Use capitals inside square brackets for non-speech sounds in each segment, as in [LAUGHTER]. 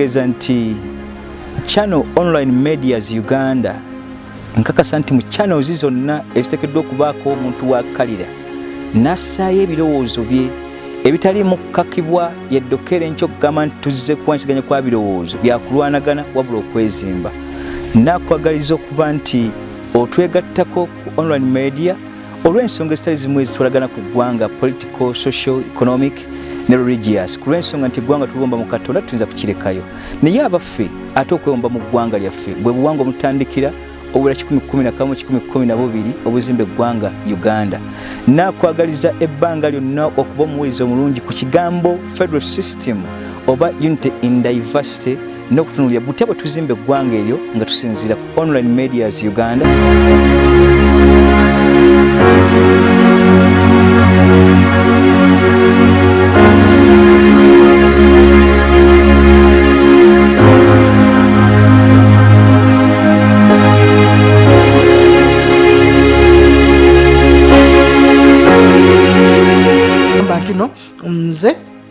kitegeeza nti channel online medias uganda nkakasa nti mu channels zonna eziteekeddwa okubaako omuntu wakalira nassaayo ebirowoozo bye ebitaliimu kukakibwa yeddokere enkyo okugamba nti tuzze kuwansiganya kwa birowoozo byakulwanagana wabula okwezimba. Nakwagaliza okuba nti otwegattako ku online media olw'ensonga ezitali zimu ezitwalagana ku ggwanga political social economic ne religious. Ku lw'ensonga nti eggwanga tuliwomba mu katonda tuyinza kukirekayo. Naye abaffe ate okwewomba mu ggwanga lyaffe bwe buwanga omutandikira obula 111 obuzimba eggwanga uganda. Nakwagaliza ebbanga lyonna okuba omuwuliza omulungi ku kigambo federal system oba unity in diversity n'okutunulira butya bwe tuzimba eggwanga eryo nga tusinziira ku online medias uganda nze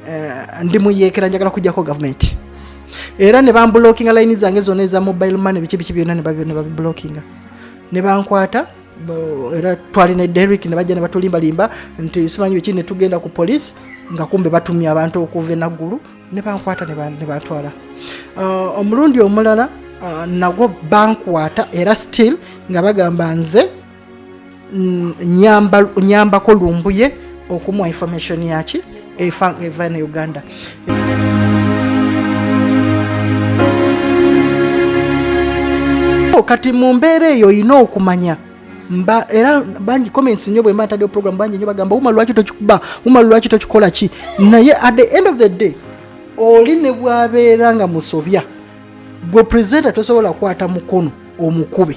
eh, ndi muyeekera njagala kujjako gavumenti. Era ne bambulookinga layini zange zonna eza mobile money biki biki byonna ne babi- ne bankwata era derrick ne bajja ne batulimbalimba nti simanyi biki ne tugenda ku poliisi nga kumbe batumye abantu okuva enaggulu ne bankwata ne ban- ne bantwala Ah, omulundi omulala ah, nagwo bankwata era still nga bagamba nze mm, nyamba- nyambako lumbuye okumuwa information yaki efa eva ne uganda. Kati mu mbeera eyo olina okumanya mba era bangi comments nnyo bwe mba ntaddeyo program bangi nnyo bagamba uma lwaki tokikuba? Uma lwaki tokikola ki? Naye at the end of the day oli ne bwabeera nga musobya bwe presenta tosobola kukwata mukono omukube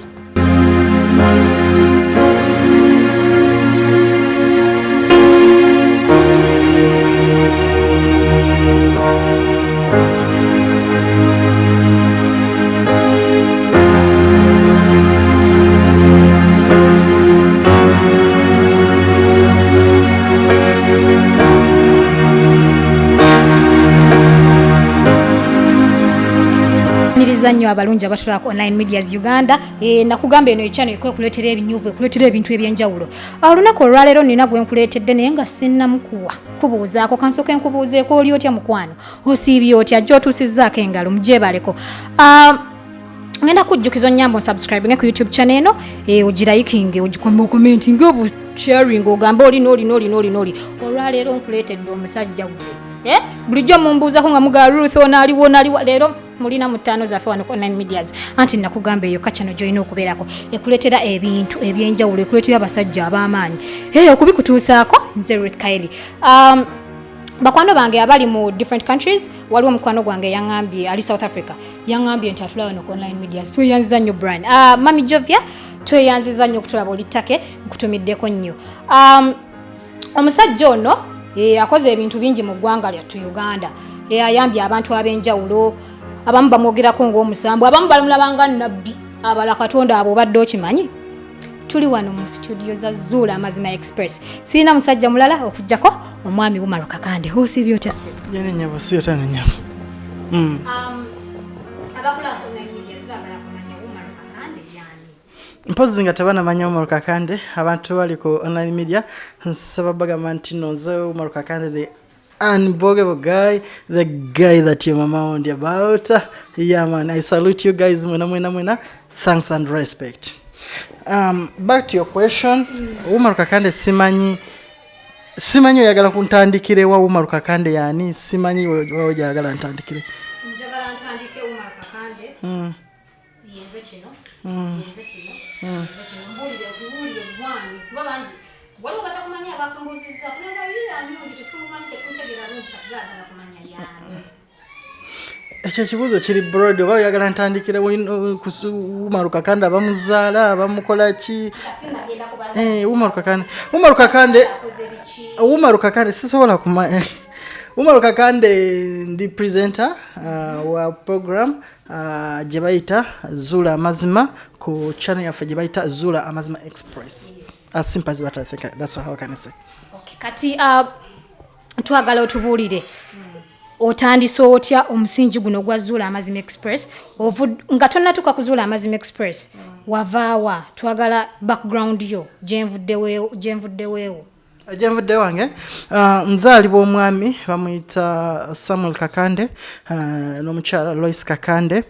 niriza nnyo abalungi abatula ku online medias uganda e, nakugamba eno ekyano ekwekuleetera ebinyuvu ekuleetera ebintu ebyenjawulo. Olunaku olwaleero nina gwe nkuleetedde naye nga sinnamukuwa. Kubuuzaako kansooka enkubuuzeeko oli otya mukwano? Osiibye otya? Jjo otuusizzaako engalo mujebaleko uh, ngenda kujjukiza onyamba onsubscribinge ku youtube channel eno e, ogirayikinge ogikombe okomentinge obusharing ogambe olina olina olina olina oli olwaleero nkuleetedde omusajja gwe. Eh? bulijjo mumbuuzako nga mugaa ruth onaaliwo onaaliwo leero mulina mu ttaano zaffe wano online medias. Anti nakugamba eyo kacano gyolina okubeerako ekuleetera ebintu ebyenjawulo ekuleetera abasajja ab'amaanyi. Hey, okubikutuusaako? Nze ruth kairi um, bakwano bange abali mu different countries waliwo mukwano gwange yaŋambye ali south africa. Yaŋambye nti atula wano ku online medias. Tweyanziza nnyo brian uh, mami jovia tweyanziza nnyo okutulaba olittake nkutumiddeko nnyo. Um, omusajja ono eh, akoze ebintu bingi mu ggwanga lyattu uganda. Eh, ayambye abantu ab'enjawulo abamu bamwogerako ng'omusambu abamu balimulabanga nabbi abala katonda abo obadde okimanyi? Tuli wano mu studio za zuula amazima express. Sirina musajja mulala okugjako omwami wumaru kakande osibye otya se jenenyabo siyota nenyabo mm. mpozi nga tebanamanya umaru kakande abantu bali ku online media. Nsaba bagamba nti noze umaru kakande the unbogable guy the guy that your mama warned you about. Yeah man i salute you guys mwena mwena mwena. Thanks and respect. Um, back to your question. Umaru kakande simanyi simanyi oyagala kuntandikire wa umaru kakande yani simanyi oyagala ntandikire. Njagala ntandike umar kakande. Yenze kino yenze kino yenze kino. Mbuulire otubuulire gwanyi kuba bangi waliwo batakumanyi abakumbuzizza kunagayiani oli tetumumanyi tetumutegeera bungi kati baagala kumanya yaani ekyo ekibuuzo kiri broad oba oyagala ntandikire umaru kakande abamuzaala abamukola ki? Sinagenda kubaza Eh, umaru kakande. Umaru kakande umaru kakande sisobola kumanya [LAUGHS] umaru kakande ndi presenter uh, wa program uh, gye bayita zula amazima ku channel yaffe gye bayita zula amazima express. As simple as that i think. That's how I can say. Okay, kati uh, twagala otubuulire. Otandise otya omusingi guno gwa zuula amazima express? Nga tonnatuuka kuzuula amazima express. Wavaawa twagala background yo gyenvuddeweewo gyenvudde wange. Uh, nzaalibwa omwami bamuyita samuel kakande uh, n'omukyala lois kakande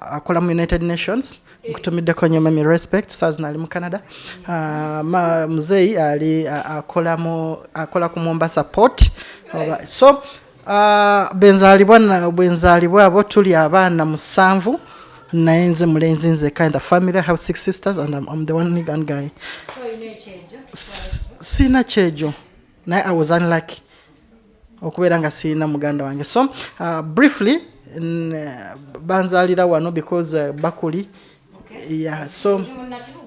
akola mu united nations nkutumiddeko nyo mami respect sazina ali mu canada. Uh, muzeeyi ali uh, akola mu akola ku mombasa port. Oba- so uh, benzaalibwa na- bwe nzaalibwa abo tuli abaana musanvu naye nze mulenzi nzeka in the family i have six sisters and i'm, I'm the one gun guy. S- siina kyejo naye i was unlucky. Okubeera nga siina muganda wange. So uh, briefly banzaalira wano because uh, bakuli yeah, so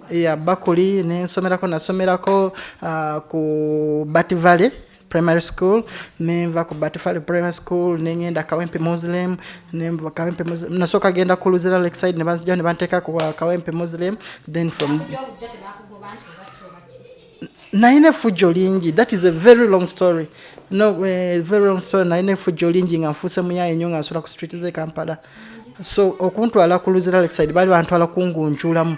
yeah, bakuli nensomerako nasomerako uh, ku bat valley primary school. Nenva ku bat valley primary school nengenda kawempe muslim nenva kawempe muslim nasooka genda ku luzira lakeside ne banzijaho ne banteeka ku uh, kawempe muslim then from nalina effujjo lingi that is a very long story. No uh, very long story nalina effujjo lingi nga nfuuse muyaye nnyo nga nsula ku street ze kampala so okuntwala ku luzira lakeside baali bantwala kungunjulamu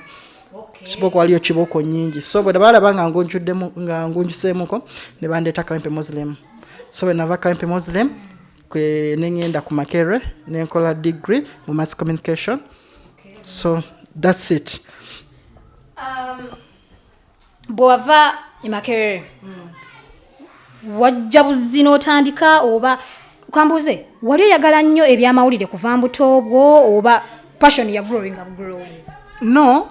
kiboko waliyo kiboko nyingi so bwe balaba nga ngunjuddemu nga ngunjuseemuko ne bandeeta kawempe muslim. So bwe nava kawempe muslim kwe neŋŋenda ku makere nenkola degree mu mass communication. So that's it. Bwewava emakerere wajja buzzi n'otandika oba kambuze wali oyagala nnyo ebyamawulire kuva mbuto bwo oba passion ya growing up growing? No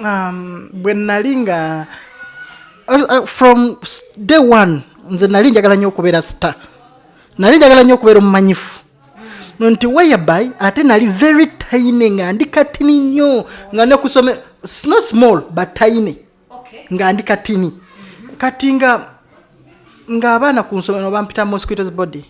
um, bwe nali nga uh, uh, from day one nze nali njagala nnyo okubeera star. Nali njagala nnyo okubeera omumanyifu. No nti whereby ate nali very tiny nga ndi katini nnyo nga nekusome not small but tiny. Nga ndi katini. Kati nga ng'abaana ku nsomero bampita mosquitos body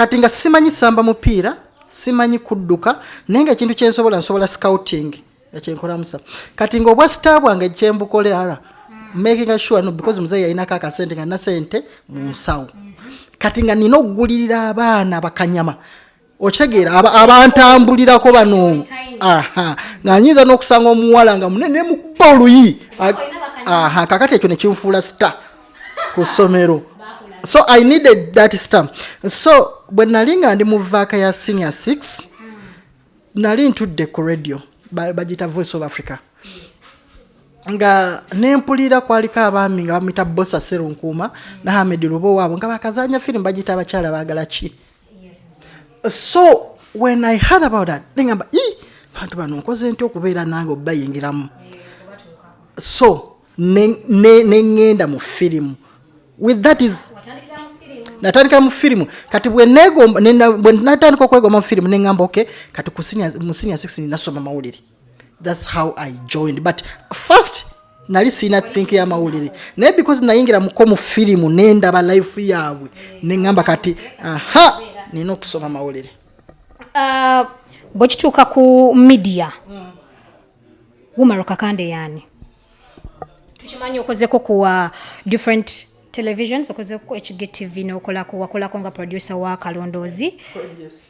kati nga simanyi samba mupiira simanyi kudduka naye nga ekintu kyensobola nsobola scouting nga kyenkolamusa kati nga obwa sita bwange kyembukolera making sure no because muzeeyi yalinako akasente nga nina sente mu nsawo. Kati nga nina okugulirira abaana bakanyama okitegeera aba- abantambulirako bano. Aha nga nyinza n'okusanga omuwala nga munene mukuba oluyi aha kakati ekyo nekinfuula sita ku ssomero so i needed that star so bwe nali nga ndi mu vaaka ya senior 6 nali ntudde ku radio ba- bagita voice of africa. Nga nempulira kwaliko abaami nga bamwita bosa serunkuuma ne hamed lubo waabo nga bakazanya firimu bagita abakyala baagala ki? So when i heard about that nengamba i bantu bano nkoze nti okubeera nange obayingiramu so ne- ne- neŋŋenda mu firimu with that is natandikira mu firimu kati bwe natandika okwegomba mu firimu neŋŋamba ok kati mu senior six nasoma mawulire. Thats how i joined. But first nali siina think y'amawulire naye because nayingira muko mu firimu nendaba life yaabwe neŋŋamba kati aha nina okusoma mawulire. Uh, bwe kituuka ku media wumaro kakande yaani tukimanyi okozeko ku uh, different televisions okozeko hgtv nokolako wakolako nga producer wa kalondoozi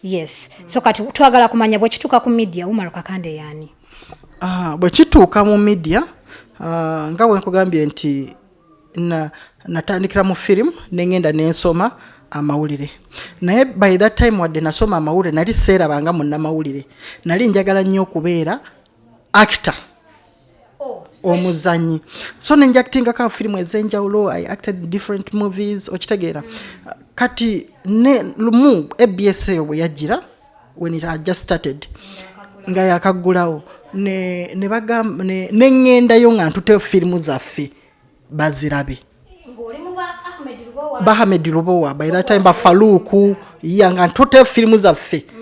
yes. So kati twagala kumanya bwe kituuka ku media wumaro kakande yaani Ah, bwe kituuka mu media ah, nga bwe nkugambye nti na- natandikira mu firimu neŋŋenda nensoma amawulire. Naye by that time wadde nasoma amawulire nali seerabanga munnamawulire. Nali njagala nnyo okubeera actor omuzanyi so nenjaktingako firimu ez'enjawulo i acted different movies okitegeera. Kati ne lumu abs eyo bwe yajjira when it had just started nga yakaggulawo ne ne bagamba ne ne ŋŋendayo nga ntute firimu zaffe bazirabe. Bahamed lubowa by that time bafaluuku ya nga ntute firimu zaffe. tusobola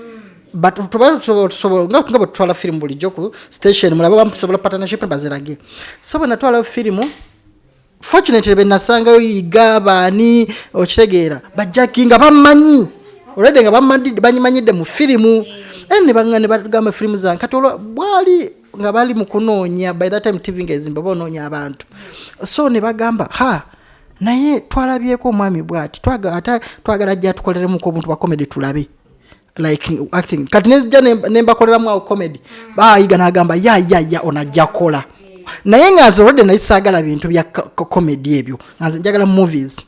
nga bwe tutwala firimu bulijjo ku station mulabe bamusobola partnership ne bazirage. So bwe natwalayo firimu fortunately be nasangayo yiga baani okitegeera bajjaki nga bamanyi olwedde nga banyimanyidde mu firimu Eh, ne bagamba firimu zange kati olwo bwali nga bali mu kunoonya by that time tv ngaezimba baonoonya abantu. So ne bagamba ha naye twalabyeko omwami bwati twagala jja tukoleremuku obuntu bwa comedy tulabe like acting. Kati nezija nembakoleramu awo comedy bayiga nagamba yayaya onajja kola. Naye nga nze olwadde nali saagala bintu bya co- co- comedy ebyo. Nga nze njagala movies.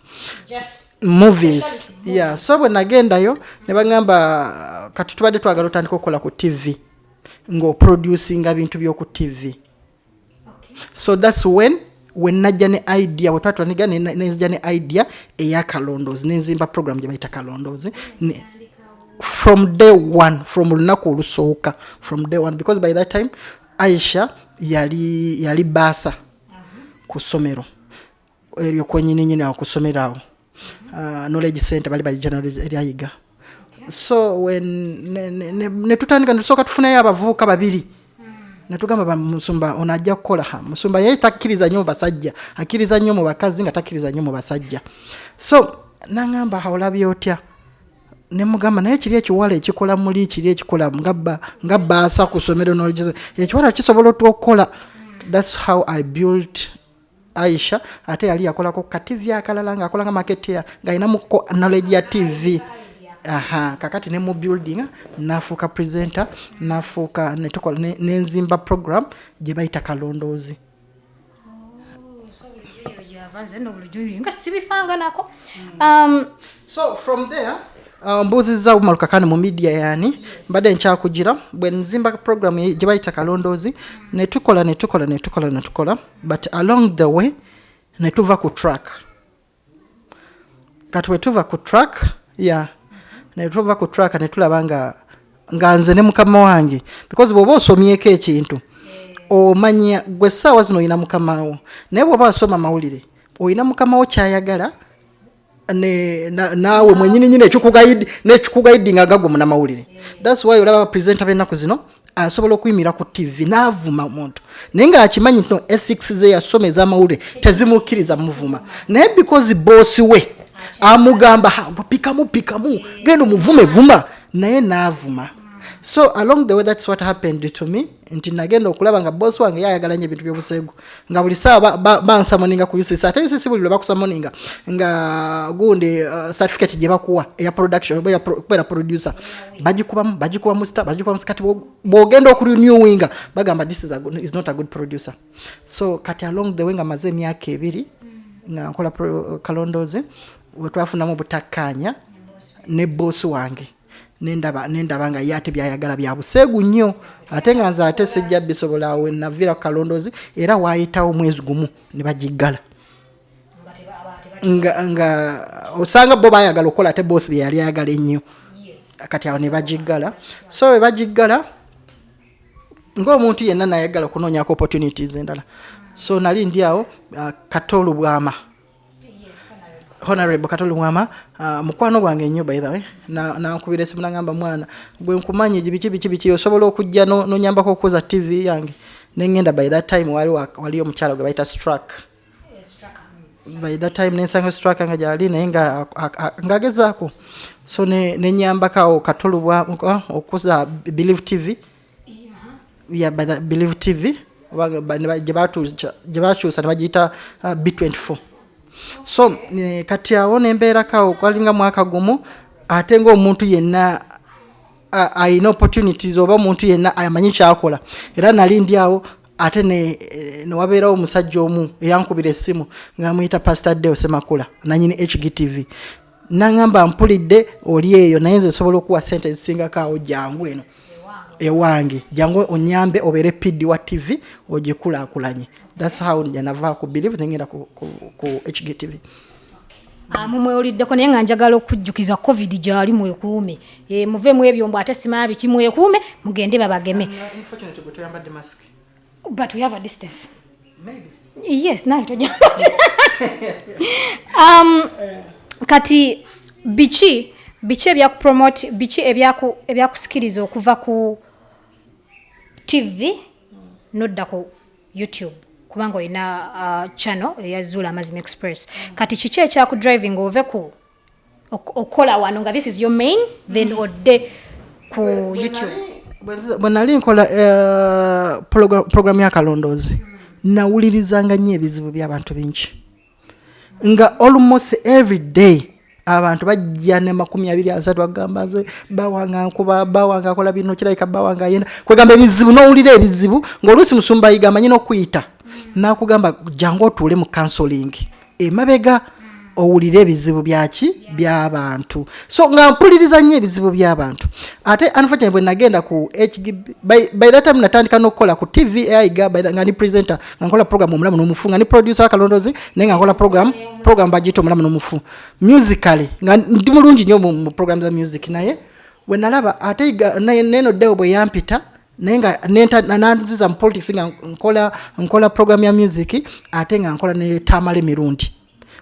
Movies. yeah so bwe nagendayo ne bagamba kati tubadde twagala otandika okukola ku tv ng'oproducinga bintu by'oku tv so thats when when najja ne idea bwe ne- nenzija ne idea eyakalondoozi nenzimba program gye bayita kalondoozi Ne- from day one from olunaku olusooka from day one. Because by that time aisha yali yali baasa ku ssomero. Eryo kwenyininyini awo ku ssomero awo. Uh, knowledge center bali balijja eryayiga so when ne- ne- ne- ne tutandika netusooka tufunayo abavubuka babiri. Netugamba ba musumba ono ajja kukola musumba yeye takkiriza nnyo mu basajja akkiriza nnyo mu bakazi nga takkiriza nnyo mu basajja. So naŋŋamba olabye otya nemugamba naye kiri ekiwala ekikola muli kiri ekikola nga ba- nga baasa ku somero knowledge ekiwala kisobola otwokukola thats how i built aisha ate yali yakolako kativi akalala ngaakolanga maketea ngaalinamuko knowledge ya tv aha kakati ne mu building nafuuka presenter nafuuka netukola ne- nenzimba program gye bayita kalondoozi. Nga sibifanganako um, so from there uh, mbuuziza bumalukakani mu media yani mbadde nkyakugira bwe nzimba program ye- gye bayita kalondoozi netukola netukola netukola netukola but along the way netuva ku track. Kati bwetuva ku track ya netuva ku track netulaba nga nga nze ne mukama wange because bw'oba osomyeko ekintu omanya gwe essaawa zino olina mukamawo naye bw'oba wasoma mawulire olina mukamawo kyayagala naawe mwenyini nyini ekikugaidi nekikugaidinga gagwe munamawulire. Thats why olaba abapresenta b'ennaku zino asobola okuyimira ku tv naavuma omuntu. Naye ngaakimanyi nti no ethics ze yasoma ez'amawulire tezimukkiriza muvuma. Naye because boosi we amugamba "Ha, gwe pikamu pikamu genda omuvume vuma. Naye naavuma so along the way thats what happened to me. Nti nagenda okulaba nga bosi wange yayagala nyo ebintu byobuseegu nga buli saawa ba- ba- bansamoninga ku ucc ate ucc buli lwe bakusamoninga nga gundi uh, certificate gye bakuwa eya production oba okubeera producer. Bagikubamu bagikubamu star bagikubamu kati bwo- bwogenda okurenewinga bagamba this is, a good, is not a good producer. So kati along the way nga maze emyaka ebiri nga nkola pro- kalondoozi wetwafunamu obutakkaanya ne boosi wange nendaba nga ye ate byayagala bya buseegu nnyo. Ate nga nze ate sijja bisobola awo naviira ku kalondoozi era waayitawo mwezi gumu ne bagiggala. Nga, nga osanga bo bayagala okukola ate boosi bye yali ayagala ennyo. Kati awo ne bagiggala. So bwe bagiggala ng'omuntu yenna nayagala okunoonyako opportunities endala. So nali ndi awo uh, katolu bwama honorable katolu bwama uh, mukwano gwange ennyo by the way Na- nankubira esimu nagamba mwana gwe nkumanyi biki biki biki osobola okujja no- nonyambako okukoza tv yange nengenda by that time wali wa- waliyo omukyala gwe bayita strak by that time nensanga straka nga gyali naye nga a- a- ngagezaako so ne- nenyambakawo katolu bwa okuza believe tv yeah, by the believe tv gye bakyusa ne bagiyita uh, b24 so eh, kati awo nembeerakawo kwalinga mwaka gumu ate ngaomuntu yenna a- ayina opportunities oba omuntu yenna amanyi kyakola. Era nali ndi awo ate ne- newabeerawo omusajja omu eyankubira essimu ngaamuyita pastor deo semakula nanyini hgtv naŋamba mpulidde oli eyo naye nze nsobola okuwa sente ezisingako awo jangu eno. Ewange. Jangu onyambe obeere pidi wa tv ogikulaakulanye thats how nava ku believe nengenda ku, ku, ku hgtv Ah, mumwewuliddeko naye nga njagala okujjukiza covid gyali mwekuume. E, muvemu ebyombo ate simaa biki mwekuume mugende babageme. But we have a distance. Yes naye toja [LAUGHS] um, kati biki biki ebyakupromote biki ebyaku- ebyakusikiriza okuva ku tv nodda ku youtube kubanga olina uh, channel eya zula amazima express. Kati kiki ekyakudriving ove ku ok- okola wano nga this is your main then odde ku youtube? bwe nali nkola program- programu yakalondoozi nawulirizanga nnyo ebizibu by'abantu bingi. Nga almost every day abantu bajja ne makumi abiri asatu bagamba nze bawanga nkuba bawanga akola bino kirabika bawanga ayenda. Kwegamba ebizibu nowulira ebizibu ngaoluusi musumba yiga amanyi n'okuyita nakugamba jangu otuule mu counseling. Emabega owulire ebizibu byaki? Byabantu. So nga mpuliriza nnyo ebizibu byabantu. Ate unfortunately bwe nagenda ku hgb by, by that time natandika n'okukola ku tv aiga nga ndi presenter nga nkola program omulamu n'omufu nga ndi producer wakalondozi naye nga nkola program program bagiyita omulamu n'omufu. Musically nga ndi mulungi nnyo mu program za music naye bwe nalaba ate neno deo bwe yampita naye nga nanziza mu politics nga nkola nkola program ya music ate nga nkola ne tamala emirundi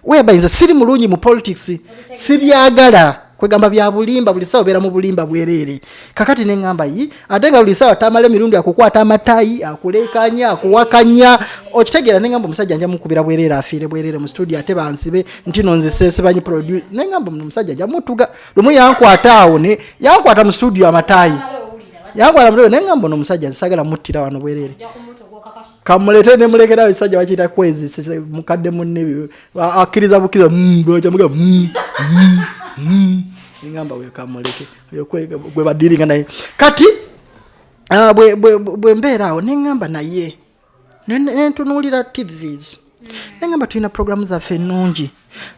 weba nze siri mulungi mu politics sibyagala kwegamba bya bulimba buli sawa obeera mu bulimba bwereere kakati neŋŋamba yi ate nga buli sawa tamala emirundi akukwata amatayi akulekanya akuwakanya okitegeera neŋŋamba omusajja nja mukubira bwereere afiire bwereere mu studio ate bansibe nti no nzisesebanyi produce neŋŋamba omusajja nja mutuga lumu yankwata awo ne yankwata mu studio amatayi yankwata mutwe neŋŋamba ono omusajja nsagala muttira wano bwereere. Kamulete nemulekera esajja bakiyita kwezi mukadde munne akkiriza bukkiriza mm, bwajamuga ngamba weyo kamuleke oyo kwe- gwe badiringa naye. Kati ah, bwe- bwe bwe mbeera awo neŋŋamba naye ne- ne- nentunuulira tvs neŋŋamba tulina programu zaffe ennungi.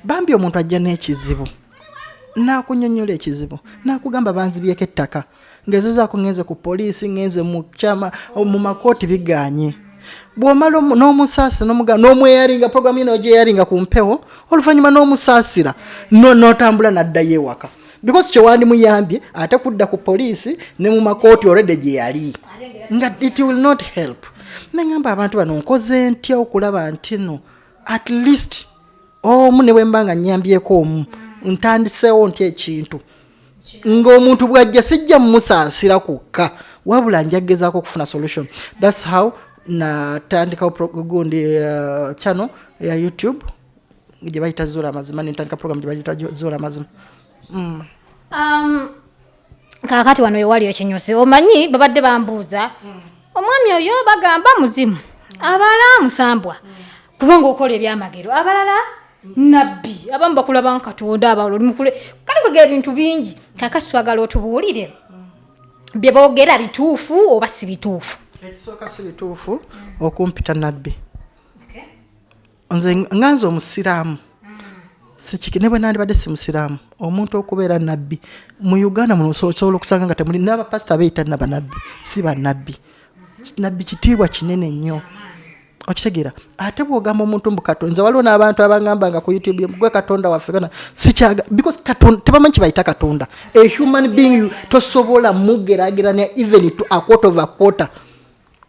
Bambi omuntu ajja n'ekizibu nakunyonyola ekizibu nakugamba banzibyeko ettaka ngezezaako ngenze ku poliisi ngenze mu kyama mu makooti biganye. Bwomala omu- n'omusaasira n'omweyaringa programu yino gyeyaringa ku mpewo oluvannyuma n'omusaasira no- n'otambula n'addayo ewaka. Because kyewandimuyambye ate kudda ku poliisi ne mu makooti olwedde gye yali. Nga it will not help. Neŋamba abantu bano nkoze ntya okulaba nti no at least omu ne bwe mba nga nyambyeko omu ntandiseewo ntya ekintu ng'omuntu bwajja sijja mumusaasira kukka wabula njagezaako okufuna solution. Thats how natandikawo pro- gundi uh, channel ya youtube gye bayita zuula amazima nentandika program gye bayita zuula amazima. Um, kakati wano wewali ekinyusi omanyi babadde bambuuza omwami oyo bagamba muzimu abalala musambwa kubanga okola ebyamagero abalala nabbi abamu bakulaba nkatonda abalala olimukule kale kwega ebintu bingi kakati twagala otubuulire. Bye boogera bituufu oba si bituufu? Ekisooka si bituufu okumpita nabbi. Nze nga nze omusiraamu. Ne bwe nandibadde si musiraamu. Omuntu okubeera nabbi. Mu uganda muno oso- osobola okusanga nga temuli n'abapasita beeyita nabanabbi si bannabbi nabbi kitiibwa kinene nnyo okitegeera ate bwogamba omuntu mbu katonda nze waliwo n'abantu abangamba nga ku youtube gwe katonda waffe kana? Sikyaga because katonda tebamanyi kibayita katonda. A human being tosobola mugerageranya even to a quarter of a quarter.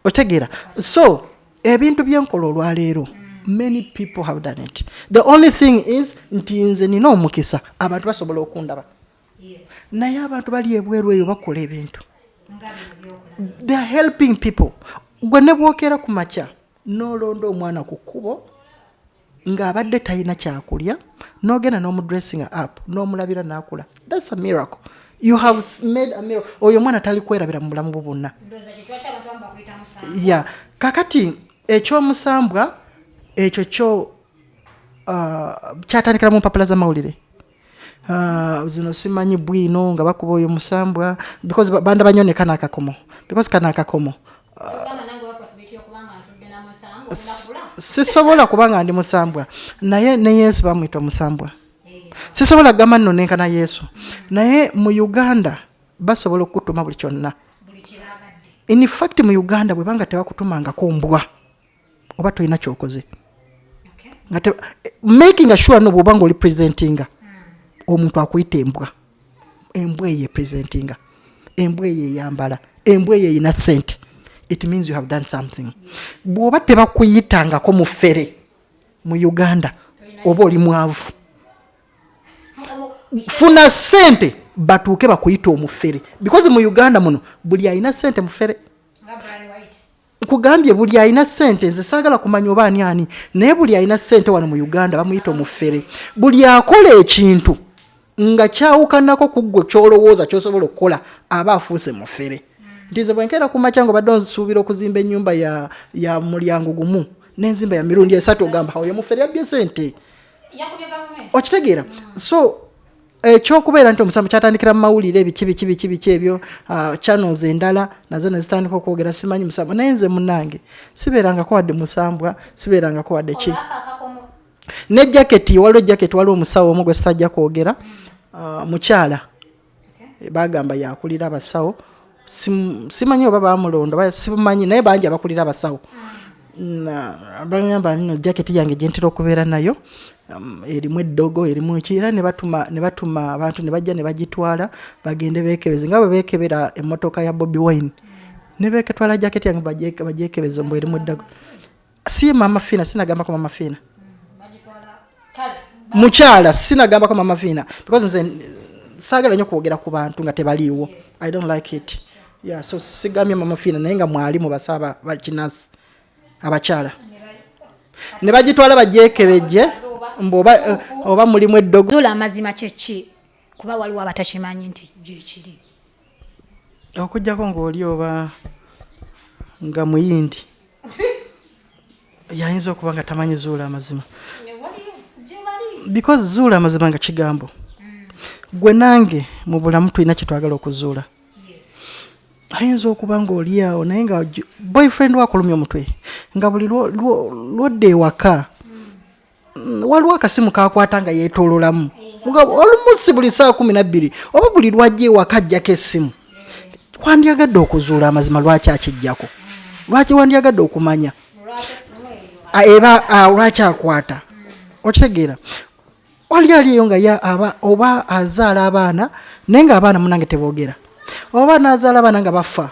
Otegeera so ebintu byenkola olwaleero many people have done it. The only thing is nti nze nina omukisa abantu basobola okundaba. Naye abantu bali ebweru eyo bakola ebintu. They are helping people. Gwe ne bwokera ku makya nolonda omwana ku kkubo ng'abadde talina kyakulya n'ogenda n'omudressinga up n'omulabira n'akula. Thats a miracle. You have made a miracle. Oyo omwana tali kwerabira mu bulamu bwe bwonna. Ya kakati ekyomusambwa ekyo kyo uh, kyatandikira mu mpapula z'amawulire. Uh, zino simanyi bwino nga bakuba oyo musambwa because ba- banda banyoneka n'akakomo. Because kana akakomo S- sisobola kuba nga ndi musambwa. Naye ne yesu bamwita omusambwa. Sisobola kugamba nno nenkana yesu. Naye mu uganda basobola okukutuma buli kyonna. In fact mu uganda bwebanga tebakutumangako mbwa oba tolina kyokoze. Making sure no bwoba nga oli presentinga omuntu akuyita embwa. Embwa eyo epresentinga embwa eyo eyambala embwa eyo erina sente it means you have done something. Bw'oba tebakuyitangako mu ffere mu uganda oba oli mwavu funa sente batuuke bakuyita omufere because mu uganda muno buli alina sente mufere nkugambye buli alina sente nze saagala kumanya oba ani ani naye buli alina sente wano mu uganda bamuyita omufere buli akola ekintu nga kyawukanako ku ggwe kyolowooza kyosobola okukola aba afuuse mufere nti nze bwenkeera ku makya nga obadde nsuubira okuzimba ennyumba ya, ya mulyango gumu n'enzimba ya mirundi esatu ogamba oyo mufere yabbye sente okitegeera. So ekyokubeera nti omusanvu kyatandikira mu mawulire ebiki biki biki biki ebyo ah, channels endala nazo nezitandika okwogera simanyi musanvu naye nze munange sibeerangako wadde musambwa sibeerangako wadde ki? Ne jaketi waliwo jaketi waliwo omusawo omu gwe sitajja kwogera ah, mukyala. Bagamba yakulira abasawo simanyi oba bamulonda simanyi naye bangi abakulira abasawo. Na- bagamba nno jaketi yange gyentera okubeera nayo um, erimu eddogo erimu eki era ne batuma abantu ne bajja ne bagitwala bagende beekebeze. Nga bwe beekebera emmotoka ya bobi wine ne beeketwala jaketi yange bagyeke- bagyekebeze mbu erimu eddogo. Si mama fiina sinagambako mama fiina mukyala sinagambako mama fiina because nze saagala nnyo kwogera ku bantu nga tebaliiwo. I don't like it yeah, so sigambye mama fiina naye nga mwali mu basaba bakinasi abakyala. Ne bagitwala bagyekebejje mbu oba, eh, oba mulimu eddogo. Zuula amazima kyeki kuba waliwo abatakimanyi nti gyekiri okugjako ng'oli oba nga muyindi yayinza okuba nga tamanyi zuula amazima. Because zuula amazima nga kigambo. Gwe nange mu bulamu tulina kyetwagala okuzuula ayinza okuba ngaoli awo naye nga boyfriend wakulumya omutwe nga buli lwo- lwo- lwodda ewaka. Mm, waliwo akasimu kakwata nga yeetoololamu nga olumunsi buli saa kumi nabbiri oba buli lwajja ewaka ajjako essimu. Wandyagadde okuzuula amazima lwaki akijjako? Lwaki wandyagadde okumanya? Eba a, lwaki akwata? Okitegeera. Wali aliyo nga ya- aba- oba azaala abaana naye nga abaana munange teboogera oba nazaala abaana nga bafa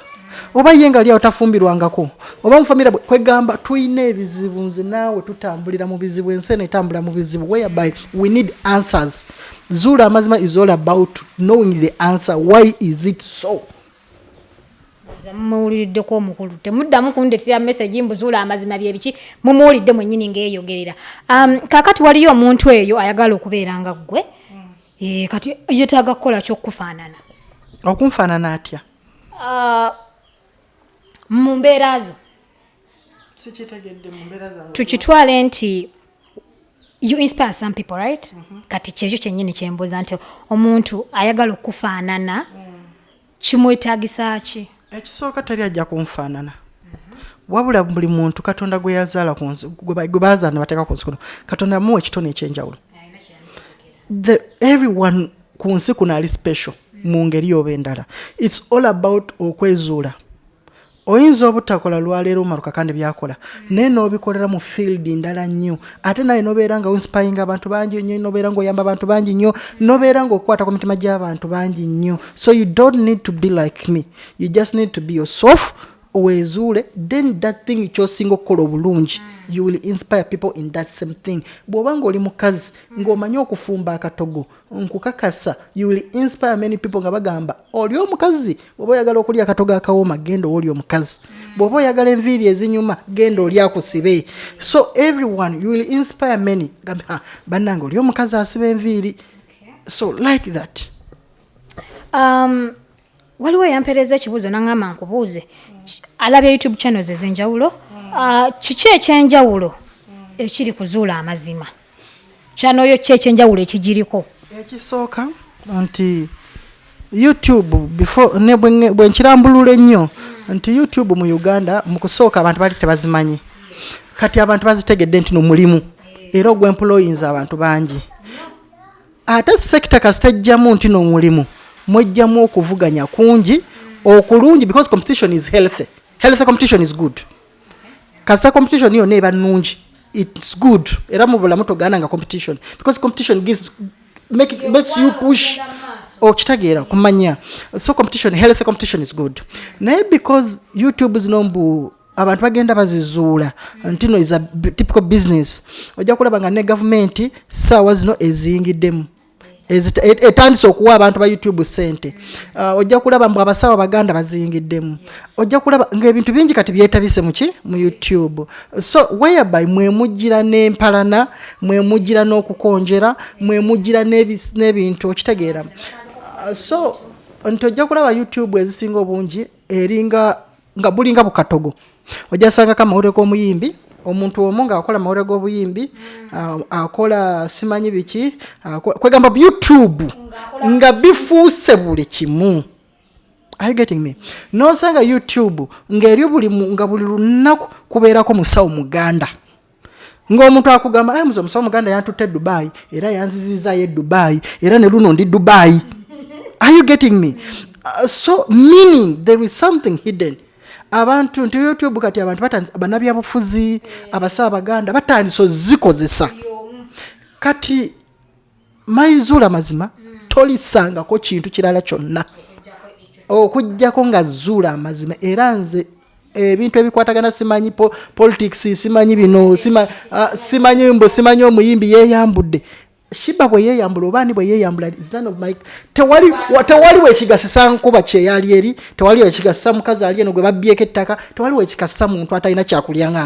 oba ye nga aliawo tafumbirwangako oba mufamira kwegamba tulina ebizibu nze naawe tutambulira mu bizibu ensi eno etambulira mu bizibu whereby we need answers. Zuula amazima is all about knowing the answer why is it so? Mumuwuliriddeko omukulu temuddamu kundetera mesagi mbuzuula amazima byebiki mumuwulidde mwennyini ngaeyogerera um, kakati waliyo omuntu eyo ayagala okubeera nga ggwe? Eh, kati yetaaga kukola kyokufaanana okunfaanana atya? Uh, mu mbeera zo. Sikitegedde mu mbeera zange tukitwale nti you inspire some people right? Kati kyekyo kyennyini kyembuuza nti omuntu ayagala okufaanana kimwetagisa ki? Ekisooka teri ajja kunfaanana wabula buli muntu katonda gwe yazaala gwe ba- gwe bazaala ne bateeka ku nsi kuno katonda yamuwa ekitone ekyenjawulo. The- everyone ku nsi kuno ali special mu ngeri oba endala. Its all about okwezuula oyinza obutakola lwaleero omaruka kandi byakola. Naye n'obikolera mu field ndala nnyo. Ate naye nobeera nga inspiringa abantu bangi nnyo nobeera ngaoyamba abantu bangi nnyo nobeera ngaokukwata ku mitima gy'abantu bangi nnyo. So you don't need to be like me. You just need to be yourself weezuule then that thing kyosinga okukola obulungi you will inspire people in that same thing. Bw'oba ngaoli mukazi ng'omanyi okufumba akatogo nkukakasa you will inspire many people nga bagamba oli omukazi? Bw'oba oyagala okulya akatogo akawooma genda oli omukazi. Bw'oba oyagala enviiri ezinyuma genda oli akusibe. So everyone you will inspire many. Gambe "Ah, bannange oli omukazi asiba enviiri. So like that. Um, waliwo eyampeereza ekibuuzo naŋŋamba nkubuuze alabye youtube channels ez'enjawulo uh, kiki ekyenjawulo ekiri kuzuula amazima? Kyano yo ki ekyenjawulo ekigiriko? Ekisooka nti youtube before ne bwe nge- bwe nkirambulula ennyo nti youtube mu uganda mu kusooka abantu bali tebazimanyi. Kati abantu bazitegedde nti nomulimu era ogwemployinza abantu bangi. Ate sekita kasitejjamu nti nomulimu mwejjamu okuvuganya kungi okulungi because competition is healthy healthy competition is good. Kasita competition iyo neba nungi its good. Era mu bulamu togaana nga competition. Because competition gives, make it, makes you push. okitegeera kumanya. So competition healthy competition is good. Naye because youtube zino mbu abantu bagenda bazizuula ntino is a typical business. Ojja kulaba nga ne gavumenti saawa zino eziyingiddemu etandise okuwa abantu ba youtube sente. Uh, ojja kulaba mbu abasawo baganda baziyingiddemu. Ojja kulaba ngaebintu bingi kati byetabise muki mu youtube. So whereby mwemujjira n'empalana mwemujjira n'okukonjera mwemujjira n'ebis- n'ebintu okitegeera. Uh, so nti ojja kulaba youtube ezisinga obungi eringa nga bulinga bukatogo. Ojja sangako amawulire g'omuyimbi omuntu omu ngaakola mawulire g'obuyimbi ah, akola simanyi biki kwegamba youtube nga bifuuse buli kimu. Are you getting me? Nosanga youtube ngaeri buli nga buli lunaku kubeerako musawo muganda. Ng'omuntu akugamba "Ai, muze omusawo muganda yantutte dubai era yanzizizayo e dubai era ne luno ndi dubai. [LAUGHS] Are you getting me? Uh, so meaning there is something hidden abantu nti youtube kati abantu batandise bannabyabufuzi abasaabaganda batandise ozikozesa. Kati mayizuula mazima tolisangako kintu kirala kyonna. Okugjako nga zuula amazima era nze ebintu ebikwatagana simanyi po, politics simanyi bino uh, simanyi mbo simanyi omuyimbi yeyambudde shiba bwe yeyambula obaani bwe of my- tewali wa- tewali wekigasisa nkuba kyeyali eri tewali wekigasisa mukazi ali eno gwe babbyeko ettaka tewali wekigasisa muntu atalina kyakulya nga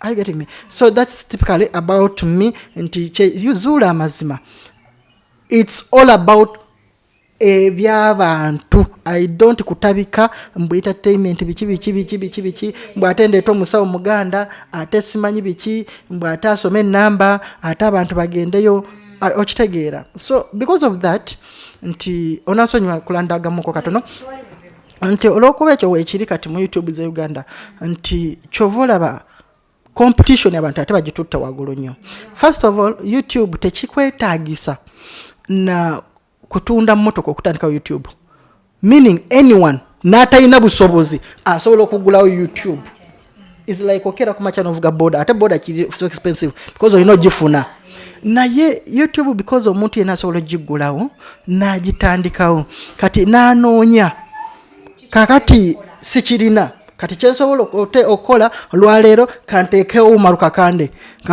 Are you getting me? So that's typically about me nti zuula amazima. It's all about ebyabantu. I don't kutabika mbu entertainment biki biki biki biki biki. Mbu ate ndeeta omusawo muganda ate simanyi biki mbu ate asome enamba ate abantu bagendeyo okitegeera. So because of that nti onasonyiwa kulandagamuko katono nti olwokuba ekyo weekiri kati mu youtube ze uganda nti kyova olaba competition abantu ate bagitutte waggulu nnyo. First of all youtube tekikwetaagisa na kutunda motoka okutandika youtube. Meaning anyone n'atalina busobozi asobola okugulawo youtube. Is like okera kumaca novuga boda ate boda kiri so expensive? Because olina ogifuna. Naye youtube because omuntu yena asobola ogigulawo n'agitandikawo. Kati n'anoonya. Kakati sikirina kati kyensobola okukola olwaleero kanteekewo umarukakande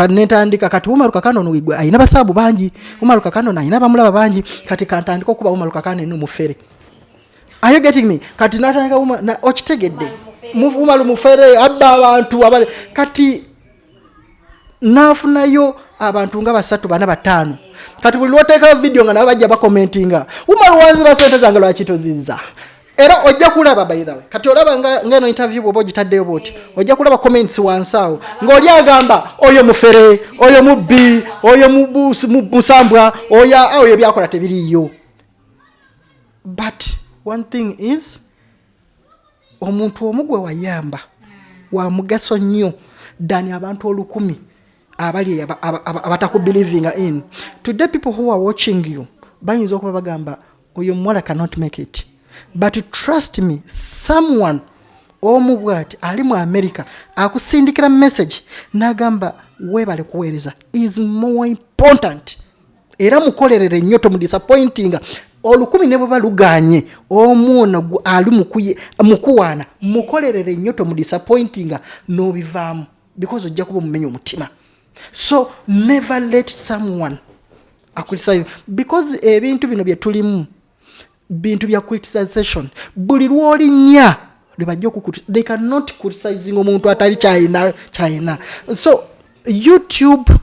netandika kati umarukakande ono gwe ayina basaabu bangi. Umarukakande ono ayina bamulaba bangi. Kati kantandika okuba umarukakande numufere Are you getting me? Kati natandika okitegedde. Umaru mufere. Abba abantu abale. Kati nafunayo abantu nga basatu bana bataano. Kati buli lwoteekayo vidiyo nga nabo bajja bakomentinga umaru wanziba sente zange lwakitozizza era ojja kulaba way. Kati olaba nga- ngeno interview bwoba ogitaddeyo bwoti ojja kulaba comments wansi awo. Ng'oli agamba oyo mufere oyo mubbi oyo musambwa oyo oyo byakola tebiriiyo. But one thing is omuntu omu gwe wayamba wa mugaso nnyo dani abantu olukumi abali aba- aba- aba- abatakubelievinga in. Today people who are watching you bayinza okuba bagamba oyo muwala cannot make it but trust me someone omu bwati ali mu america akusindikira message n'agamba weebale kuweereza is more important. Era mukolerere nnyo tomudisappointinga olukumi ne bweba luganye omu ono gu- ali mukuwaana mukolerere nnyo tomudisappointinga n'obivaamu because ojja kuba omumenya omutima. So never let someone acriticise because ebintu bino bye tulimu bintu bya criticization. Buli lwolinnya lwebajja okukuti they cannot criticizing omuntu atali kyayina kyayina so youtube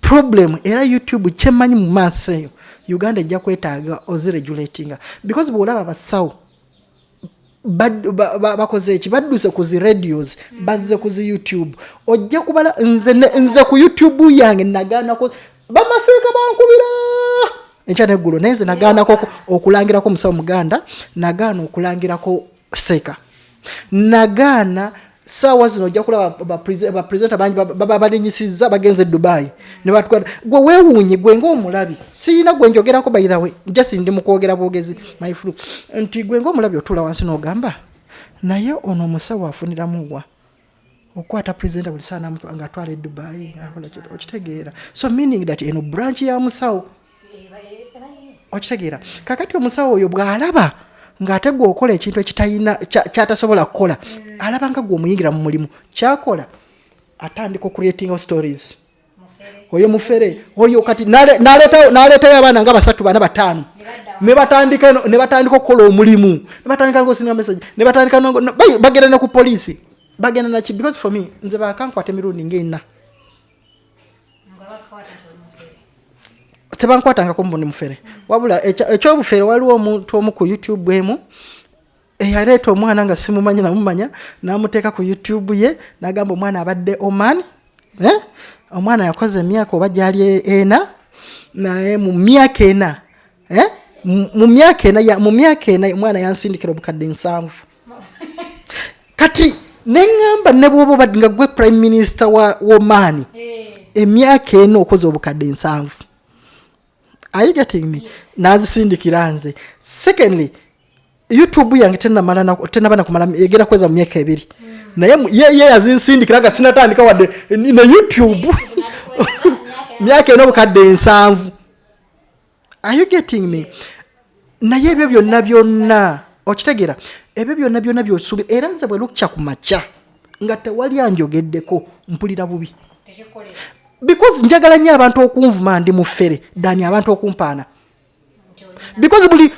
problem era youtube kyemanyi mu maaso eyo. Uganda ejja kwetaaga oziregulatinga. Because bwolaba abasawo bad- ba- ba- bakoze eki badduse ku zi radios bazze ku zi youtube. Ojja kubala nze, nze ku youtube yange nagaanako bamaseeka bankubira enkya neggulu naye nze nagaanako oku- okulangirako omusawo muganda nagaana okulangirako seeka nagaana saawa zino ojja kulaba bapresenta bangi baba balinyisiza bagenze e dubai. Nebatwala gwe weewuunye gwe ngaomulabi sirina gwe njogerako way jasi ndi mukwogera bwogezi my flu nti gwe ngaomulabi otuula wansi n'ogamba naye ono omusawo afuniramu wa? Okwata presenta buli saa e dubai akola ki- okitegeera. So meaning that eno branch ya musawo okitegeera kakati omusawo oyo bw'alaba ng'ate gwe okola ekintu ekitalina kya- kyatasobola kukola alaba nga gwe omuyingira mu mulimu. Kyakola atandika okureatinga stories. Oyo mufere oyo kati nale- naleetayo abaana nga basatu bana bataano. Ne batandika no- ne batandika okukola omulimu. Ne batandika ngaosinga message. Ne batandika no- no- bayi- bagenda ne ku poliisi. Bagenda naki because for me nze bakankwata emirundi ngaena tebankwatangako mbundi mufere wabula ekyobufere waliwo omuntu omu ku youtube emu eyaleeta omwana nga simumanyi namumanya namuteeka ku youtube ye nagamba omwana abadde oman eh? omwana yakoze emyaka oba gyali ena naye mu myaka ena eh? mu myaka ena mu myaka ena omwana yansindikira obukadde nsanvu kati neŋŋamba ne bwoba obadde nga gwe prime minister wa oman emyaka ena okoze obukadde nsanvu are you getting me? Nazisindikira nze. Secondly youtube yange tenaba nakumala egenda kweza mu myaka ebiri. Naye mu- ye yazinsindikira nga sinatandika wadde ne youtube. [LAUGHS] Myaka ena obukadde ensanvu. Are you getting me? Naye ebyo byonna byonna okitegeera ebyo byonna byonna byosuubi era nze bwe lukya ku makya nga tewali anjogeddeko mpulira bubi because njagala nnyo abantu okunvuma ndi mufere dani abantu okumpaana. Because buli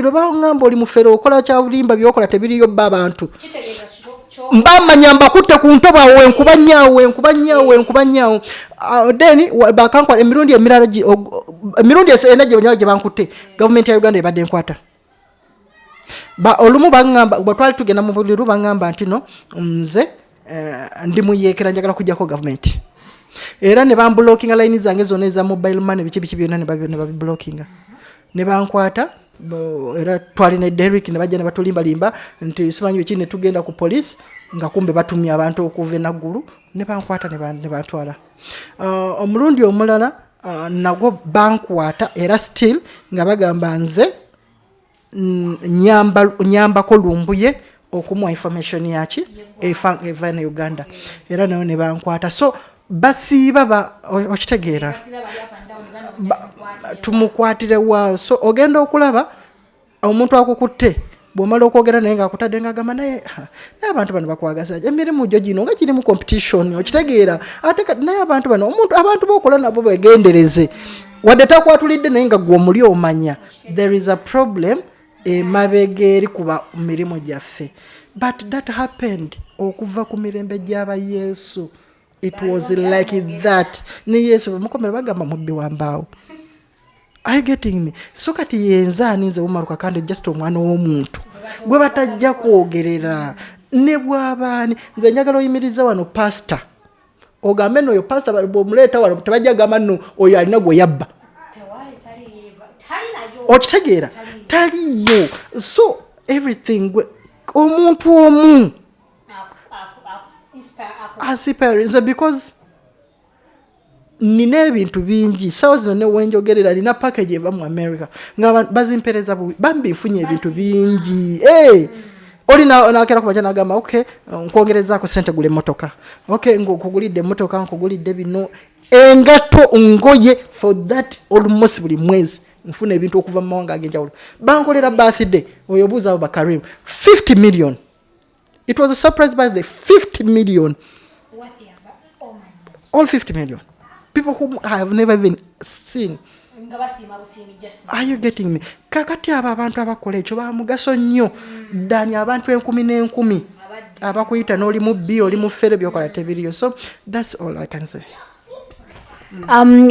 lwe baŋŋamba oli mufere okola kyabulimba byokola tebiriyo bba abantu mbamanya mbakutte ku ntobwawe enkuba nyaawe enkuba nyaawe enkuba nyaawe Ah, then wa- bakankwata emirundi emirala emirundi ena gye banyala gye bankutte. Gavumenti ya uganda ebadde enkwata olumu baŋŋamba bwe twali tugenda mu buliru baŋŋamba nti no nze eh, ndi muyeekera njagala kujjako gavumenti era ne bambulookinga layini zange zonna eza mobile money biki biki byonna ne babi- ne bankwata era twali ne derik ne bajja ne batulimbalimba nti simanyi biki ne tugenda ku poliisi nga kumbe batumye abantu okuva enaggulu ne bankwata ne ban- ne bantwala Ah, omulundi omulala ah, nagwo bankwata era still nga bagamba nze mm, nyamba- nyambako lumbuye okumuwa information yaki? Eva ne uganda. Era nayo ne bankwata. So basiiba ba okitegeera. Tumukwatire wa so ogenda okulaba omuntu akukutte bwomala okwogera naye ngaakutadde ngaagamba naye naye abantu bano bakwagaza emirimu gyo gino nga girimu competition okitegeera. Ate naye abantu bano omuntu abantu bokola nabo begendereze. Wadde takwatulidde naye nga gwe omuli omanya. There is a problem emabega eri kuba mirimu gyaffe. But that happened okuva ku mirembe gy'aba yesu. It was like that. Ne yesu bamukomera bagamba mubbi wambaawo Are you getting me? So kati yenzaani nze bumaluka kandi just omwana w'omuntu. Gwe batajja kwogerera. Ne bwabaani nze njagala oyimiriza wano pasita ogambe nno oyo pasita bwomuleeta wano tebajja gamba nno oyo alina gwe yabba. Okitegeera taliyo so everything omuntu omu asiparinze because nina ebintu bingi. Sawa zino ne wenjogerera nina package eva mu america. Nga ba- bazimpereza bubi bambi nfunye ebintu bingi. Hey! oli na- nakera kumaja nagamba ok nkwongerezaako sente gula emotoka ok nkugulidde emotoka nkugulidde bino. Engato ngoye for that almost buli mwezi nfuna ebintu okuva mu mawanga ag'enjawulo. Bankolera birthday oyo obuuza abo bakarim 50 million. It was a surprise by the 50 million all 50 million. People whom i have never even seen. Are you getting me? Kakati abo abantu abakola ekyo bamugaso nnyo. Dani abantu enkumi n'enkumi. Abakuyita n'oli mu b oli mu fere byokola tebiriyo. So thats all i can say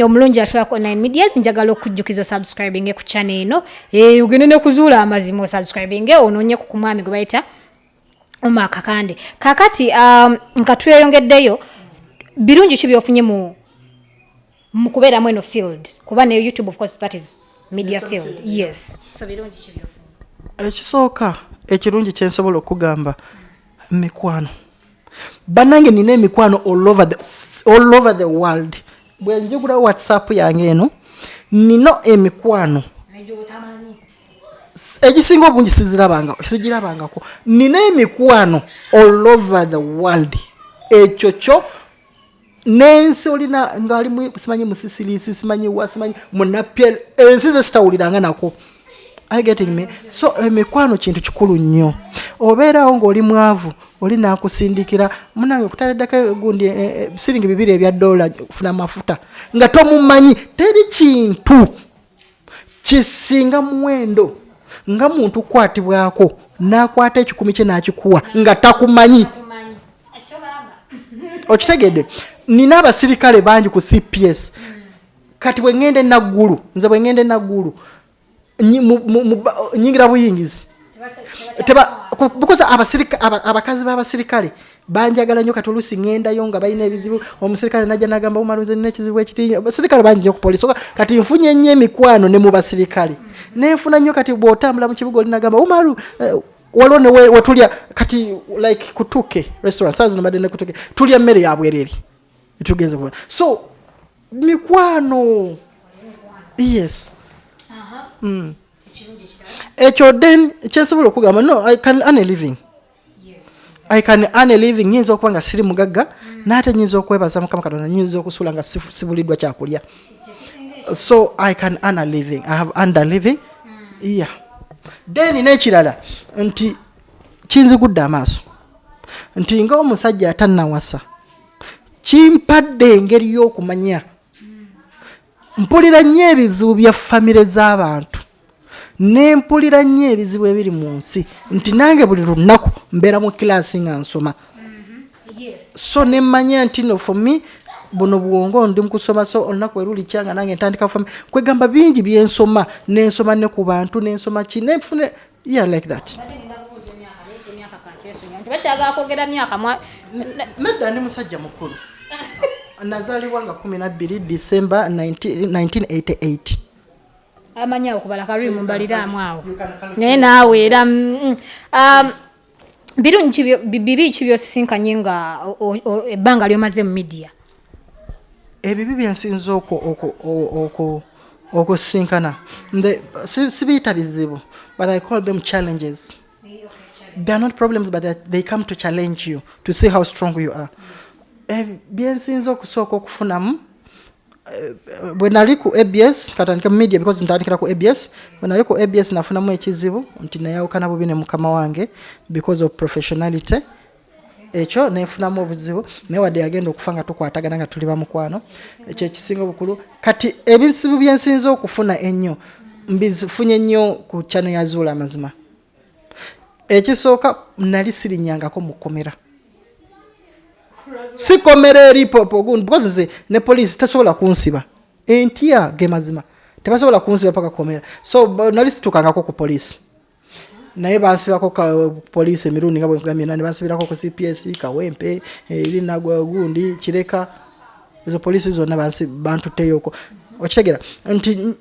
omulungi atulako online medias njagala okujjukiza subscribing ku channel eno. E, ogende nekuzuula amazima osubscribing onoonyeku ku mwami gwe bayita oma kakande. Kakati um, nga tweyongeddeyo birungi ki byofunye mu mu kubeeramu eno field? Kuba ne youtube of course that is media field. yes. So birungi ki byofunye? Ekisooka ekirungi kyensobola okugamba mikwano. Bannange nina emikwano all over the, all over the world bwe njugula whatsapp yange eno nina emikwano. Egisinga obungi sigirabangako nina emikwano all over the world. Ekyo kyo n'ensi olina ngaali simanyi musisirisi simanyi wa simanyi munapyel ensi ze sitawuliranga nako I getting me. So emikwano kintu kikulu nnyo. Obeerawo ng'oli mwavu oli nakusindikira munange okutaleddako gundi eh, eh, siringi bibiri ebya dola kufuna amafuta nga tomumanyi teri kintu kisinga muwendo nga muntu kukwatibwako nakwata ekikumi kye nakikuwa nga takumanyi. Okitegedde nina abasirikale bangi ku cps kati bwe ŋŋenda enaggulu nze bwe ŋŋenda enaggulu nyingira buyingizi because abakazi b'abasirikale banjagala nnyo kati oluusi ŋŋendayo nga balina ebizibu omusirikale najja nagamba umalunze nina ekizibu ekiti. Abasirikale bangi nnyo ku polisi kati nfunye nnyo emikwano ne mu basirikale. Nenfuna nnyo kati bw'otambula mu kibuga olinagamba umalu eh, waliwo ne we- wetulya kati like kutuke restaurant saa zino badde ne kutuke tulya mmere ya bwerere. Etugenze so mikwano. Yes ekyo then kyensobola okugamba no i can earn a living. I can earn a living. Nyinza okuba nga siri mugagga naate nyinza okwebaza mukama katonda nyinza okusula nga sibuliddwa kyakulya so i can earn a living. I have earned a living. Yeah. Then n'ekirala nti kinzigudde amaaso nti ngaomusajja atannawasa kimpadde engeri y'okumanya mpulira nnyo ebizibu bya famire z'abantu. Nempulira nnyo ebizibu ebiri mu nsi. Nti nange buli lunaku mbeera mu kilaasi nga nsoma. So nemmanya nti no for me buno bwongo ndi mukusoma so olunaku werulikyanga nange ntandika kufama kwegamba bingi byensoma nensoma ne ku bantu nensoma ki nenfune yeah like that. Bakyagala kwogera myaka nedda ndi musajja mukulu [LAUGHS] nazaalibwa nga 12 december 19 1988 amanyi okubala kalwi mumbaliraamu awo. Naye naawe era mm, um, birungi bibi ki byosisinkanye nga ebbanga lyomaze mu midiya ebibi byensinza okusinkana sibiyita bizibu but i call them challenges. They are not problems but they- come to challenge you to see how strong you are. Eh, byensinza okusooka okufunamu. Eh, bwe nali ku abs katandika mu media because ntandikira ku abs bwe nali ku abs nafunamu ekizibu nti nayawukana bubi ne mukama wange because of professionality. Ekyo nenfunamu obuzibu naye wadde yagenda okufa nga tukwatagana nga tuli bamukwano ekyo ekisinga obukulu. Kati ebizibu byensinza okufuna ennyo mbifunye nnyo ku kyano yazuula amazima ekisooka nali sirinyangako mu kkomera sikomera eri gundi because nze ne poliisi tesobola kunsiba. Entya ge mazima tebasobola kunsiba paka komera so nali situkangako ku poliisi naye bansibako poliisi emirundi nga bwenkugambye nani bansibirako ku cps kawempe erinagwa gundi kireka. Ezo poliisi zonna bantuteyoko. Okitegera nti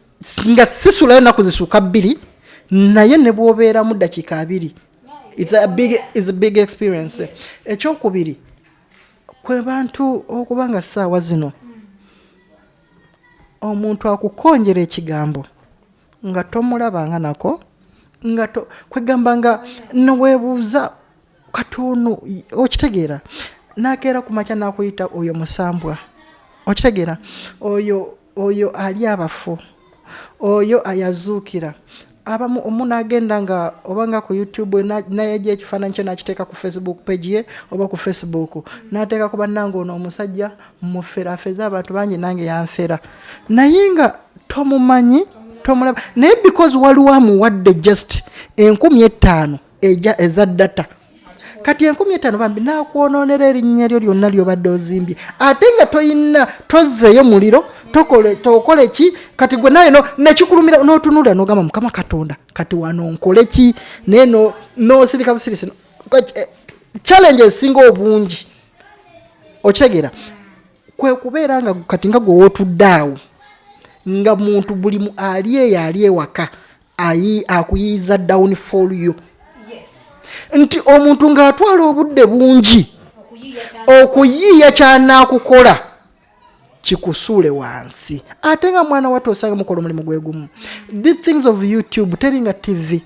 nga sisulayo naku zisuuka bbiri naye ne bwobeeramu dakiika abiri. It's a big, it's a big experience. Ekyokubiri kwe bantu okuba nga ssaawa zino. Omuntu akukonjera ekigambo nga tomulabanga nako nga kwegamba nga neweebuuza katono okitegeera nakeera ku makya nakuyita oyo musambwa. Okitegeera oyo oyo ali abafu oyo ayazuukira abamu omu nagenda nga oba nga ku youtube na- nayejja ekifaananyi kye nakiteeka ku facebook page ye oba ku facebook. Nateeka ku bannange ono omusajja mufera afeza abantu bangi nange yanfera. Naye nga tomumanyi tomulaba naye because waliwo amuwadde just enkumi etaano eja eza data kati enkumi etaano bambi nakwononera erinnya lyo lyonna lyobadde ozimbye. Ate nga toyina tozzeeyo muliro tokole ki? Kati gwe naye nekikulumira notunulira nogamba mukama katonda kati wano nkole ki? Naye no- nosirika busirisi eh, challenge esinga obungi. Okitegeera kwe kubeera nga kati nga gwe wootudde awo nga muntu buli mu- ali eyo ali ewaka akuyiiza down for you nti omuntu ng'atwala obudde bungi okuyiiya kyanaakukola kikusuule wansi. Ate nga mwana wato osanga mukola omulimu gwe gumu. The things of youtube teringa tv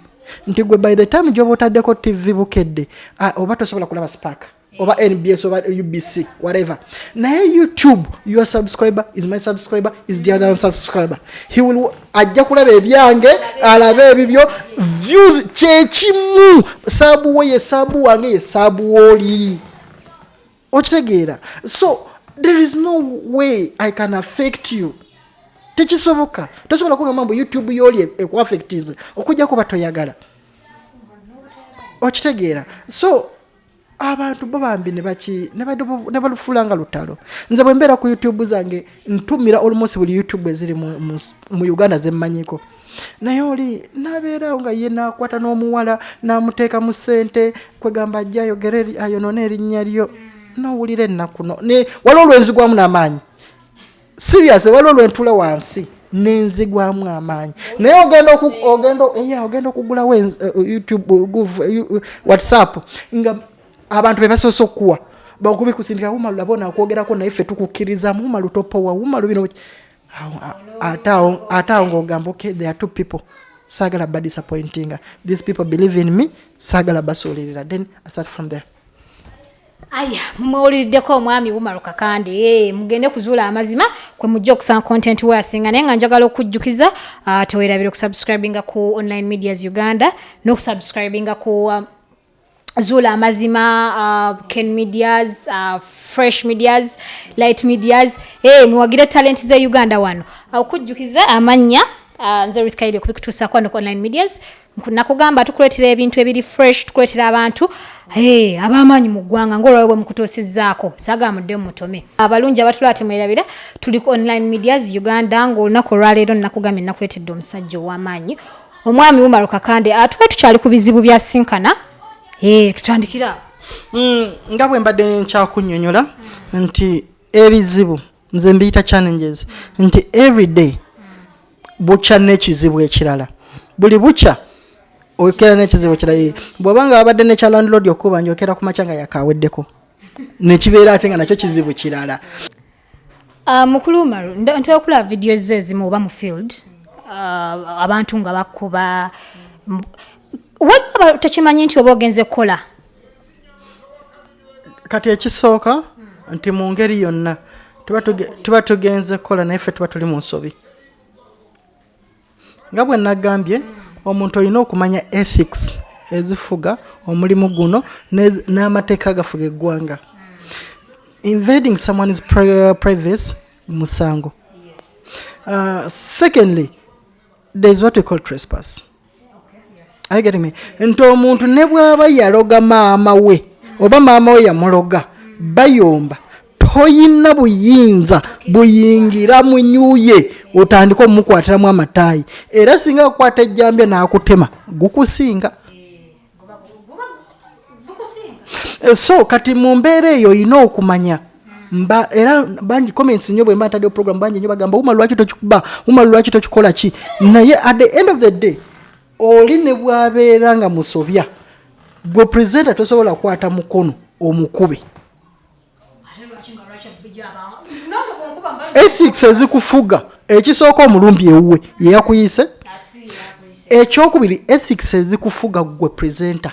nti gwe by the time gyoba otaddeko tv bukedde ah, oba tosobola kulaba spark oba nbs oba ubc whatever. Naye youtube your subscriber is my subscriber is the other subscriber. He will ajja kulaba ebyange alabe ebibyo views kyekimu saabu we ye saabu wange ye saabu wooli okitegeera so there is no way i can affect you. Tekisoboka. Tosobola kugamba mbu youtube yoli ekuaffectize okujja kuba toyagala okitegeera so abantu bo bambi ne baki- ne badu- ne balufuula nga lutalo. Nze bwe mbeera ku youtube zange ntumira almost buli youtube eziri mu, uganda zemmanyiko. Naye oli nabeerawo nga ye nakwata n'omuwala namuteeka mu ssente kwegamba ajja ayogere ayonone erinnya lyo. Nowulira ennaku no waliwo olwenzigwamu n'amaanyi. Serious waliwo lwentula wansi nenzigwamu amaanyi. Naye ogenda ogenda okugulawo eh, youtube eh, whatsapp nga abantu bebasoose okukuwa bakubi kusindika wumalu labona okwogerako naye ffe tukukkirizamu wumalu topowa wumalu bino ate awo ngaogamba okay there are two people. Saagala ba disappointinga these people believe in me. Saagala basuulirira. Then i start from there. Aya mumwewuliriddeko omwami wumaluka kandi eh, mugende kuzuula amazima kwe mujja okusanga content we asinga. Naye nga njagala okujjukiza uh, tewerabire okusubscribinga ku online medias uganda n'okusubscribinga ku um, zuula amazima uh, ken medias uh, fresh medias light medias hey, muwagire talent ze uganda wano. Okujjukiza amannya uh, nze ritkaire kubikutuusako wano ku online medias. Nakugamba tukuleetera ebintu ebiri fresh tukuleetera abantu. Hey, ab'amaanyi mu ggwanga ngaolwawe bwe mukutuusizzaako saagala muddemu mutome abalungi abatulaba temwerabira tuli ku online medias uganda ngaolunaku olwaleero nakugambye nakuleetedde omusajja ow'amaanyi. Omwami wumaluka kande atuwe tukyali ku bizibu bya sinkana tutandikira. Mm, nga bwe mbadde nkyakunnyonnyola nti ebizibu nze mbiyita challenges nti everyday bukya n'ekizibu ekirala. Buli bukya okera n'ekizibu ekirala. Eh, bw'oba nga wabadde nekyalandlord okuba njokera ku makya nga yakaweddeko nekibeera ate nga nakyo kizibu kirala. Ah, mukulu umaru nda- ntera okulaba vidiyo ze ezimu oba mu field ah, abantu nga bakuba waliwo tekimanyi nti oba ogenze kukola? Kati ekisooka nti mu ngeri yonna tuba tuge- tuba tugenze kukola naye ffe tuba tuli mu nsobi. Nga bwe nagambye omuntu olina okumanya ethics ezifuga omulimu guno n'amateeka agafuga eggwanga. Invading someone's pri- privacy musango. Uh, secondly there is what we call trespass Are you getting me? nti omuntu ne bw'aba yaloga maama we oba maama we yamuloga bayomba. Toyina buyinza buyingira mu nyuye otandika omumukwatiramu amataayi. Era singa akwata ejjambye n'akutema gukusinga. So kati mu mbeera eyo olina okumanya mba era bangi comments nyo bwe mba ntaddewo program bangi nyo bagamba uma lwaki tokikuba? Uma lwaki tokikola ki? Naye at the end of the day oli ne bwabeera nga musobya gwe presenta tosobola kukwata mukono omukube. Ethics ezikufuga ekisooka omulumbi ewuwe yeyakuyise ekyokubiri ethics ezikufuga gwe presenta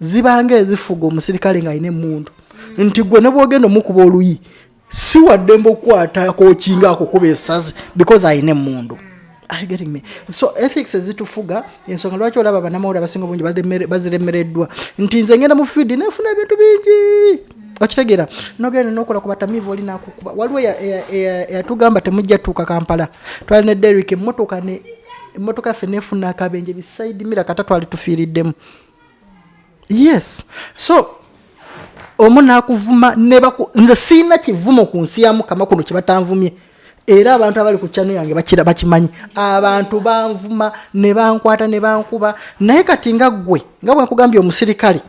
zibanga ezifuga omusirikale ng'alina emundu nti gwe ne bwogenda omukuba oluyi si waddembe okukwata kokinga akukuba esazi because alina Are you getting me? so ethics ezitufuga ensonga lwaki olaba banamawulire abasinga obungi baziremereddwa? Nti nze ngenda mu fiidi nefuna ebintu bingi. Okitegeera nogenda nokola ku batamiivu oli nakukuba. Waliwo eya- eya- eya- eyatugamba temujja tuuka kampala. Twali ne derik emotoka ne emotoka yaffe nefuna akabenje bisaidi mira kata twali tufiiriddemu. Yes. So omu nakuvuma nze siina kivumo ku nsi ya mukama kuno kyebatanvumye era abantu abali ku kyano yange bakira bakimanyi. Abantu banvuma ne bankwata ne bankuba. Naye kati nga ggwe nga bwe nkugambye omusirikale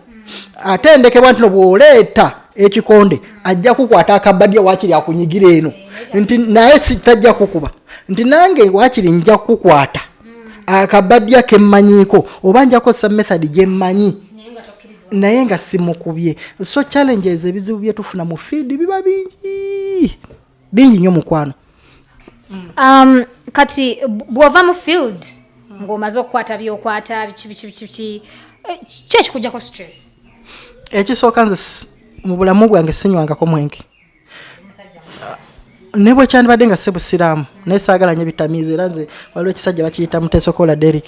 atendekebwa nti no bw'oleeta ekikonde ajja kukwata akabadya wakiri akunyigira eno. Nti naye tajja kukuba. Nti nange wakiri nja kukwata akabadya kemmanyiiko oba nja kukozesa method gyemmanyi naye nga simukubye. So challenges ebizibu byetufuna mu fiidi biba bingi. Bingi nnyo mukwano kati b- bw'ova mu field ng'omaze okukwata byokwata biki biki biki biki eh, ki ekikujjako stress? Ekisooka nze mu bulamu bwange sinywangako mwenge ne bwe kyandibadde nga sebusiraamu naye saagala nyo bitamiizi era nze waliwo ekisajja bakiyita muteesokola derik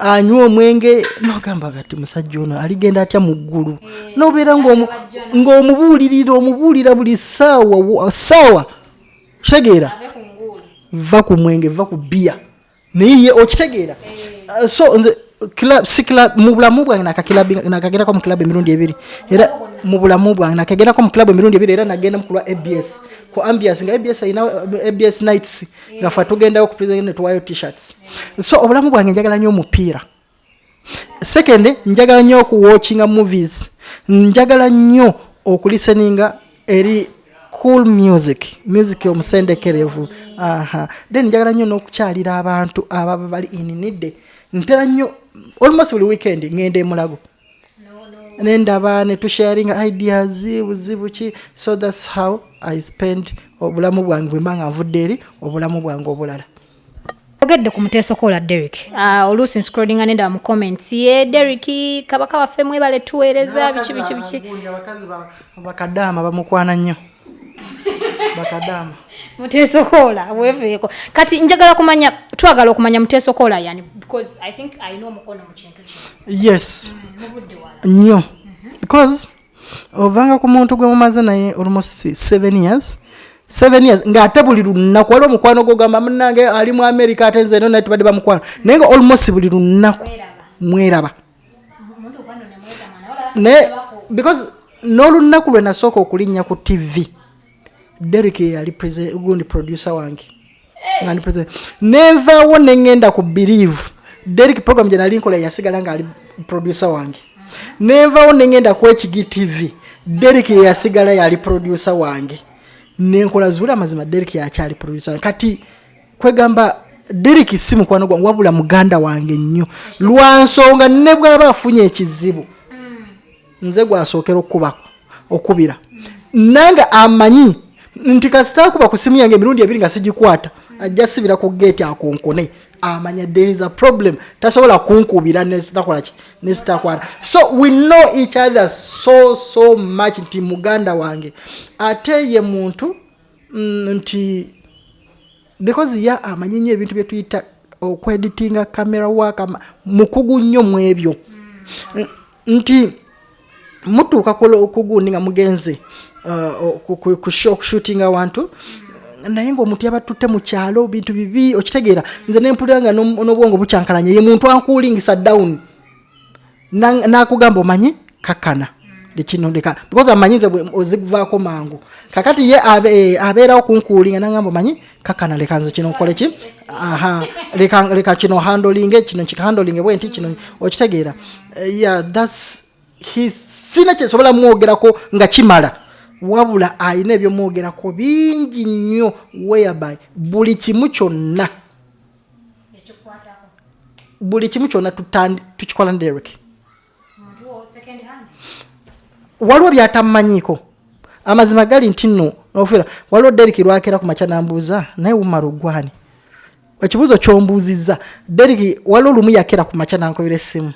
anywa omwenge nogamba gati musajja ono aligenda atya mu ggulu? Nobeera ng'omu- ng'omubuulirira omubuulira buli saawa wa- saawa kitegeera va ku mwenge va ku bia naye ye okitegeera. Uh, so nze mu bulamu bwange nakakirako mu kilabu emirundi ebiri. Era mu bulamu bwange nakegendako mu club emirundi ebiri era nagenda mukulwa abs ku ambias nga abs alina uh, abs nights nga fe tugendayo ku president netuwayo t-shirts. So obulamu bwange njagala nnyo omupiira. Second njagala nnyo okuwatchinga movies. Njagala nnyo okulisteninga eri cool music. Music omusendekerevu. Aha. Then njagala nnyo n'okukyalira abantu ababa bali ininidde ntera nnyo almost buli weekend ngenda emulago nendaba netusharinga ideas buzibu ki so thats how i spend obulamu bwange bwemba nga nvudde eri obulamu bwange obulala. Ogedde ku muteesokola derek uh, oluusi nscrollinga nenda mu comments. Ye derek kabaka waffe mwebale tuweereza biki biki biki bakadaama bamukwana nnyo bakadaama [LAUGHS] muteesokola weeveeko kati njagala kumanya twagala okumanya muteesokola yani because i think alina omukono mu kintu kino. Yes. Muvudde wala. Nnyo. Because ovanga ku muntu gwe mumaze naye almost seven years seven years ng'ate buli lunaku waliwo omukwano gogamba munange ali mu america ate nze no naye tubadde bamukwano. Naye nga almost buli lunaku mweraba. naye because n'olunaku lwe nasooka okulinnya ku tv derek yali gundi producer wange. Nga ndi present. nenvaawo neŋŋenda ku believe. Derek program gye nali nkola yasigala ngaali producer wange. Nenvaawo neŋŋenda ku hg tv derek yeyasigala yali producer wange. Nenkola zuula amazima derek yakyali producer wange. Kati kwegamba derek si mukwano gwange wabula muganda wange nnyo. Lwansonga ne bwaba afunye ekizibu nze gwasookera okubako okubira. Nange amanyi nti kasita akuba ku simu yange emirundi ebiri nga sigikwata ajja sibira ku geeti akonkone. Amanya there is a problem. Tasobola kunkubira nesitakolaki nesitakwata so we know each other so so much nti muganda wange ate ye muntu mm, nti because ye amanyi nyo ebintu byetuyita okweditinga camera waka mukugu nnyo mu ebyo. N- nti mutuuka kugundi nga mugenze uh, okushooting awantu naye ngaomuntu yaba tutte mu kyalo bintu bibi okitegeera. Nze nempulira nga n'obwongo bukyankalanye ye muntu ankuulingisa down. Na- nakugamba omanyi kakkana. Lekino leka because amanyi nze ozikuvaako mangu. Kakati ye eh, abeerawo kunkuulinga nagamba omanyi kakkana leka nze kino nkole ki? Aha. Leka leka kino handolinge kino kihandolinge bwe nti kino okitegeera. Eh, yeah thats he sina kyesobola mwogerako nga kimala wabula alina ebyomwogerako bingi nnyo whereby buli kimu kyonna buli kimu kyonna tukikola ne derek waliwo byatamumanyiiko amazima gali nti nno ofera waliwo derek lwakeera ku makya nambuuza naye wumala ogwani ekibuuzo kyombuuzizza derek waliwo lumu yakeera ku makya nankubira essimu.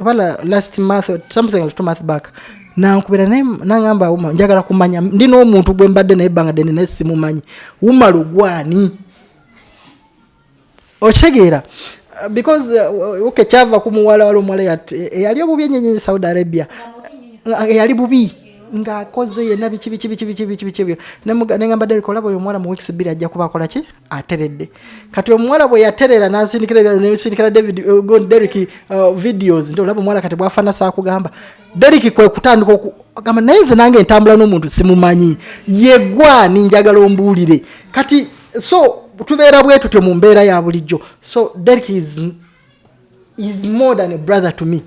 Obala last month something like two month back nankubira naye nagamba wuma njagala kumanya ndi n'omuntu gwe mbadde naye ebbanga ddene naye simumanyi. Wumala ogwani okitegeera Uh, because uh, okay kyava ku muwala wali omuwala eyali obubi enyenyenye saudi arabia? Uh, eyali bubi ng'akoze yenna biki biki biki biki biki biki ebyo Nemuga- negamba derek olaba oyo omuwala mu weeks bbiri ajja kuba akola ki? Ateredde. Kati omuwala bwe yaterera nansindikira ebyalo nesindikira david uh, God- derek uh, videos nti olaba omuwala kati bwafaana saakugamba derek kwe kutandika oku- gamba naye nze nange entambula n'omuntu simumanyi. Yegwani njagala ombuulire. Kati so tubeera bwe tutyo mu mbeera ya bulijjo. So derek is is more than a brother to me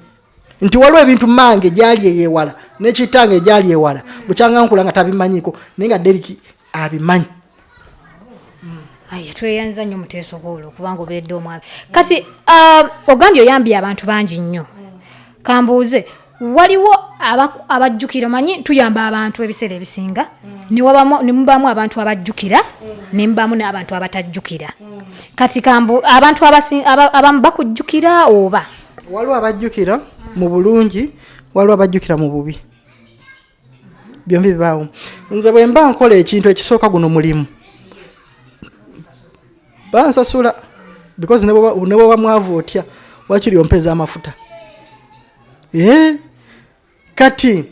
nti waliwo ebintu mange gyali eyewala nekitange gyali ewala bukyanga nkula nga tabimanyiiko naye nga deriki abimanyi. Tweyanza nnyo muteesokoolo kubanga obeedde omwami kati uh, ogambye oyambye abantu bangi nnyo. Kambuuze waliwo abajjukira omanyi? Tuyamba abantu ebiseera ebisinga newabamu- ne mubamu abantu abajjukira ne mubamu n'abantu abatajjukira. Kati kambu abantu abamu bakujjukira oba waliwo abajjukira mu bulungi waliwo abajjukira mu bubi. Byombi bibaawo. Nze bwe mba nkola ekintu ekisooka guno mulimu. Bansasula because ne bw'oba- ne bwoba mwavu otya wakiri ompeza amafuta. Kati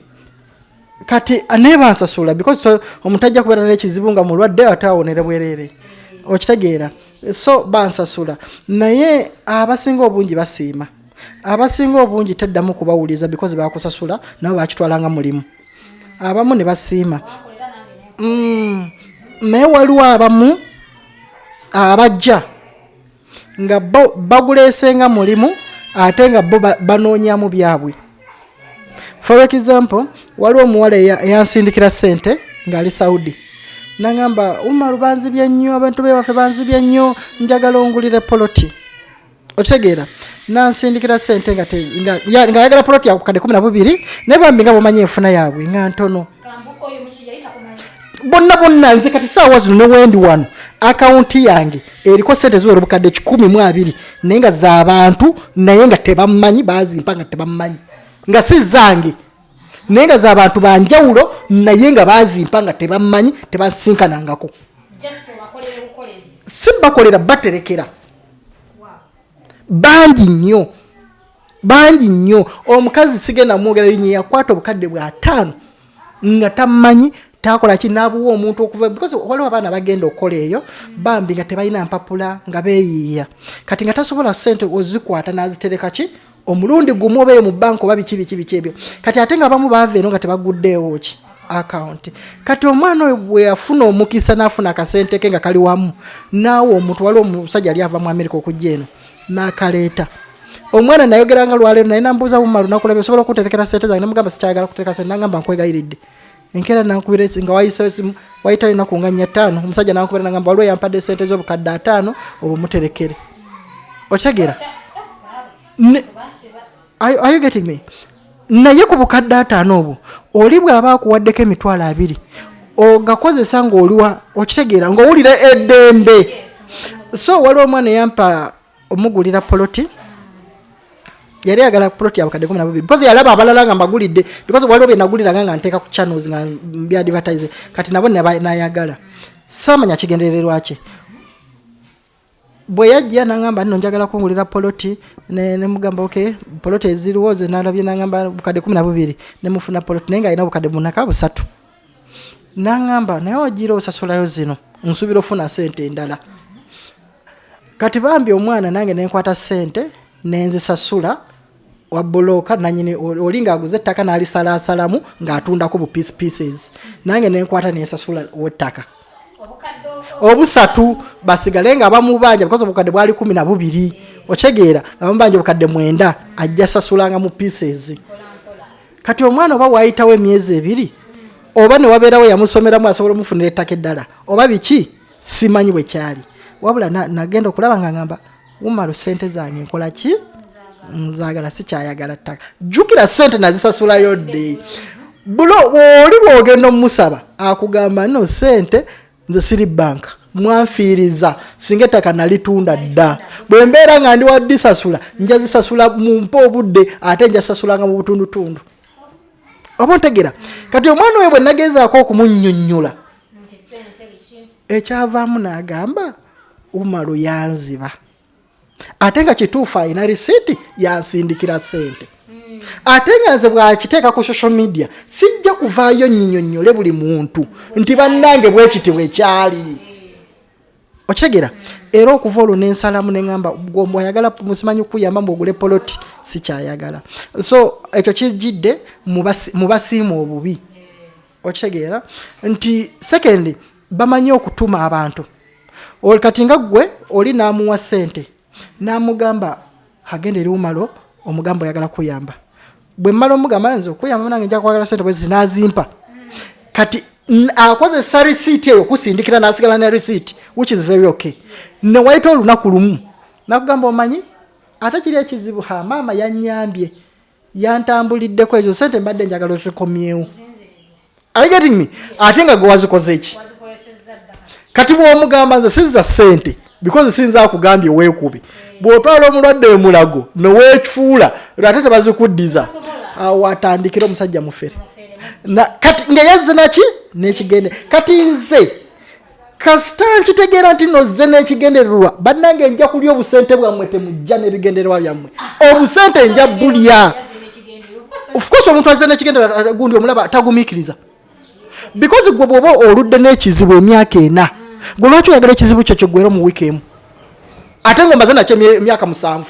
kati naye bansasula because omuntu ajja kubeera n'ekizibu nga mulwadde ate awonere bwereere okitegeera. So bansasula. Naye abasinga obungi basiima abasinga obungi teddamu kubawuliza because bakusasula nabo bakitwalanga mulimu. Abamu ne basiima. Mm, naye waliwo abamu abajja nga bo baguleesenga mulimu ate nga bo ba- banoonyamu byabwe. For example waliwo omuwala eya- eyansindikira sente ng'ali saudi. Nagamba umaru banzibye nnyo abantu bewaffe banzibye nnyo njagala ongulire poloti. Okitegeera nansindikira sente nga te- nga- ya- ng'ayagala poloti yakukadde kumi na bubiri naye bambi nga bwomanyi enfuna yaabwe nga ntono. Bonna bonna nze kati saawa zino ne wendi wano akawunti yange eriko sente ziwera obukadde kikumi mu abiri naye nga z'abantu naye nga tebammanyi bazimpa nga tebammanyi. Nga si zange naye nga z'abantu banjawulo naye nga bazimpa nga tebammanyi tebansinkanangako. Si bakolera baterekera bangi nnyo bangi nnyo. Omukazi sigenda mwogera linnya yakwata obukadde bw'ataano nga tamanyi takola ki nabuwa omuntu okuva because waliwo abaana bagenda okukola eyo bambi nga tebalina mpapula nga beeyiiya. Kati nga tasobola sente ozikwata nazitereka ki? Omulundi gumu obeeyo mu banka oba biki biki biki ebyo. Kati ate nga bamu baava eno nga tebaguddeewo ki? Akawunti kati omwana oyo bwe yafuna omukisa n'afuna akasente ke nga kali wamu naawe omuntu waliwo omusajja ali ava mu amerika okujja eno n'akaleeta. Omwana nayogeranga lwaleero naye nambuuza bumalu nakulaba osobola okuterekera sente zange? Namugamba sikyagala kutereka sente nagamba nkwegayiridde enkeera nankubira nga wayiseyo simu wayita linaku nga nnya ttaano omusajja nankubira nagamba waliwo yampadde sente z'obukadde ataano obwo muterekere. Are- are you getting me? Naye ku bukadde ataano obwo oli bw'aba akuwaddeko emitwalo abiri ogakozesa ng'oliwa okitegeera ng'owulira eddembe. So waliwo omwana eyampa omugulira poloti yali ayagala poloti yabukadde kumi nabubiri because yalaba abalala nga mbagulidde because waliwo bye naguliranga nga nteeka ku channels nga byadvertise kati nabo nayagala. Saamanya kigendererwa kye bwe yajja nagamba nno njagala kungulira poloti ne- nemugamba ok poloti eziriwo ze nalabye nagamba bukadde kumi nabubiri nemufuna poloti naye nga alina bukadde bunaka busatu. Nagamba naye ogira osasulayo zino nsuubira ofuna sente endala kati bambi omwana nange nenkwata sente nenzisasula wabulooka nanyini oli ngaaguza ettaka nalisalasalamu ngaatundako bu piece pieces. Nange nenkwata nensasula wettaka. Obusatu basigale nga bamubanja because obukadde bwali kumi na bubiri. Okyegeera nga bamubanja obukadde mwenda ajja sasulanga mu pieces. Kati omwana oba wayitawo emyezi ebiri oba newabeerawo yamusomeramu asobola omufunira ettaka eddala oba biki simanyi bwe kyali wabula na- nagenda okulaba nga ngamba wumalu sente zange nkola ki? Nzagala sikyayagala ttaka. Jjukira sente nazisasulayo dde bulo oli bwogenda omusaba akugamba no sente nze siri banka mwanfiiriza singa ettaka nalitunda dda. Bwe mbeera nga ndi waddisasula nja zisasula mumpe obudde ate nja sasulanga mu butundutundu. Oba ontegera kati omwana oyo bwe nagezaako okumunyonnyola ekyavaamu n'agamba umalu yanziba. Ate nga kituufu alina risiiti yansindikira sente ate nga nze bwakiteeka ku social media sijja kuvaayo nyinyonnyole buli muntu nti bannange bwekiti bwekyali okitegera era okuva olwo nensalamu neŋamba gombe ayagala musimanyi kuyamba mbwogule poloti sikyayagala. So ekyo kijidde mu basi- mu basiima obubi. Okitegeera nti sekendi bamanyi okutuma abantu Oli kati nga gwe oli namuwa sente namugamba agenda eri umalo omugamba oyagala kuyamba. Bwe mmala omugamba nze okuyamba nange nja kwagala sente bwezi nazimpa kati akozesa risiiti eyo okusindikira nasigala ne risiiti which is very okay. Newayita olunaku lumu nakugamba omanyi ate kiri ekizibu ha maama yanyambye yantambuliddeko ezo sente mbadde njagala ozikomyewo. Are getting me? Ate nga gwe wazikoze ki kati bwomugamba nze sinza sente because sinza akugambye weekubi. Bwotwala omulwadde emulago neweekifuula ate tebazikuddiza. Awo atandikira omusajja mufere. Kati ngeyazze naki? Nekigende. Kati nze kasita nkitegeera nti nozze n'ekigendererwa bannange nja kulya obusente bwammwe temujja n'ebigendererwa byammwe. Obusente nja bulya. of course omuntu azze n'ekigendererwa gundi omulaba tagumiikiriza. Because gwe bwoba oludde n'ekizibu emyaka ena gwe lwaki oyagala ekizibu kyo kyoggwera mu wiiki emu? Ate ngaomaze nakyo emyaka musanvu.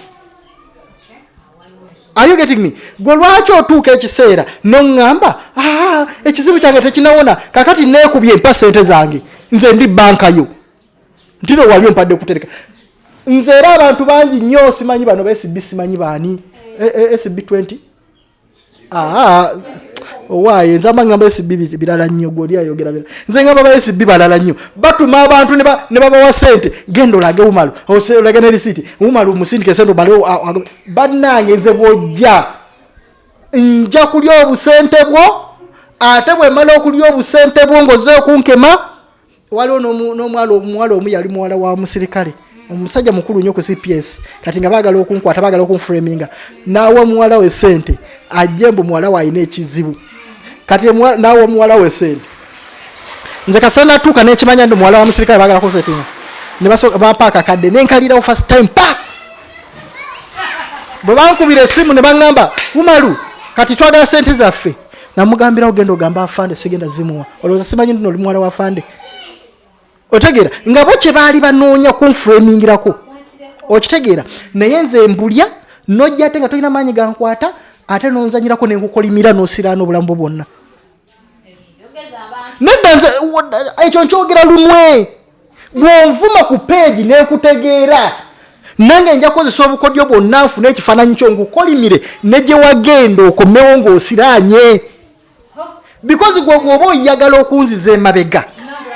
Are you getting me? Gwe lwaki otuuka ekiseera noŋŋamba "Ah, ekizibu kyange tekinawona kakati neekubye mpa sente zange. Nze ndi bankayo nti no wali ompadde kutereka nze era abantu bangi nnyo simanyi bano ba sb simanyi baani? E- e- sb 20 Owaaye nze amba ngamba sb bi- birala nnyo gwoli ayogera bira nze ngamba ba sb balala nnyo. Batuma abantu ne ba- ne babawa sente genda olage umalu olage ne risiti umalu omusindike sente obale bannange nze bwojja. Nja kulya obusente bwo ate bwe mala okulya obusente bwo ngaoze okunkema waliwo n'omwala omuwala omu yali muwala wa musirikale omusajja mukulu nnyo ku cps kati nga baagala okunkwata baagala okunframinga naawa muwala we sente ajje mbu muwala we alina ekizibu. Kati naawa muwala we sente nze kasana natuuka nekimanya ndi muwala wa musirikale baagala kusetinga. Nebapaaka kadde nenkalirawo first time pa! Bwe bankubira esimu ne baŋŋamba umalu kati twagala sente zaffe. Namugambirawo genda ogamba afande sigenda zimuwa. Olowooza simanyi ndino oli muwala wa fande otegeera nga bo kye baali banoonya kunframingirako okitegeera naye nze mbulya nojja ate nga tolina maanyi gankwata ate nonzanyirako nenkukolimira nosiraana obulamu bwo bwonna. Nedda nze ekyo nkyogera lumwe. Bwonvuma ku peegi nekutegeera nange nja kukozesa obukodyo bwonna nfuna ekifaananyi kyo ngukolimire negye wagenda okomewo ng'osiraanye. Because gwe gwoba oyagala okunziza emabega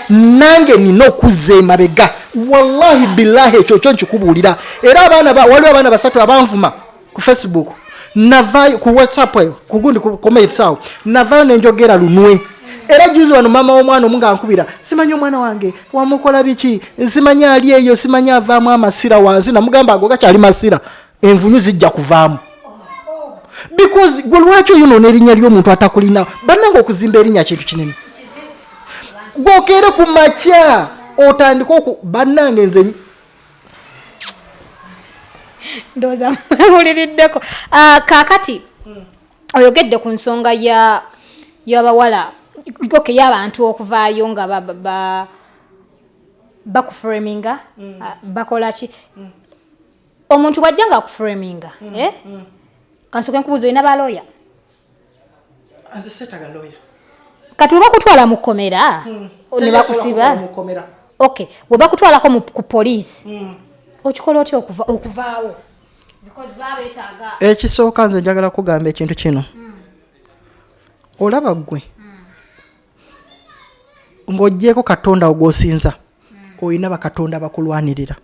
nange nina okuzza emabega wallahi billahi ekyo kyo nkikubuulira. Era abaana ba- waliwo abaana basatu abanvuma ku facebook navayo ku whatsapp eyo kugundi ku comments awo. Navayo nenjogera lunwe. Era juzi wano mama w'omwana omu nga nkubira simanyi omwana wange wamukola biki? Simanyi ali eyo simanyi avaamu amasira wansi? Namugamba ago gakyali masira envunyu zijja kuvaamu. Because gwe lwaki oyonoona erinnya ly'omuntu atakulina? Bannanga okuzimba erinnya kintu kinene gwokeere ku makya otandike oku bannange nze ndowooza [LAUGHS] mwewuliriddeko Ah, kaakati oyogedde ku nsonga ya y'abawala oke y'abantu okuvaayo nga ba- ba- ba- bakuframinga ah, bakola ki? Omuntu bwajja nga akuframinga eh? kansooke nkubuuza olina balooya nze seetaga lawyer kati we bakutwala mu kkomera ne bakusiba? mukomera okay we bakutwalako ku poliisi okikola otya okuva okuvaawo? Because baba beetaaga ekisooka nze njagala kugamba ekintu kino. Olaba ggwe ng'oggyeko katonda ogwosinza olina bakatonda bakulwanirira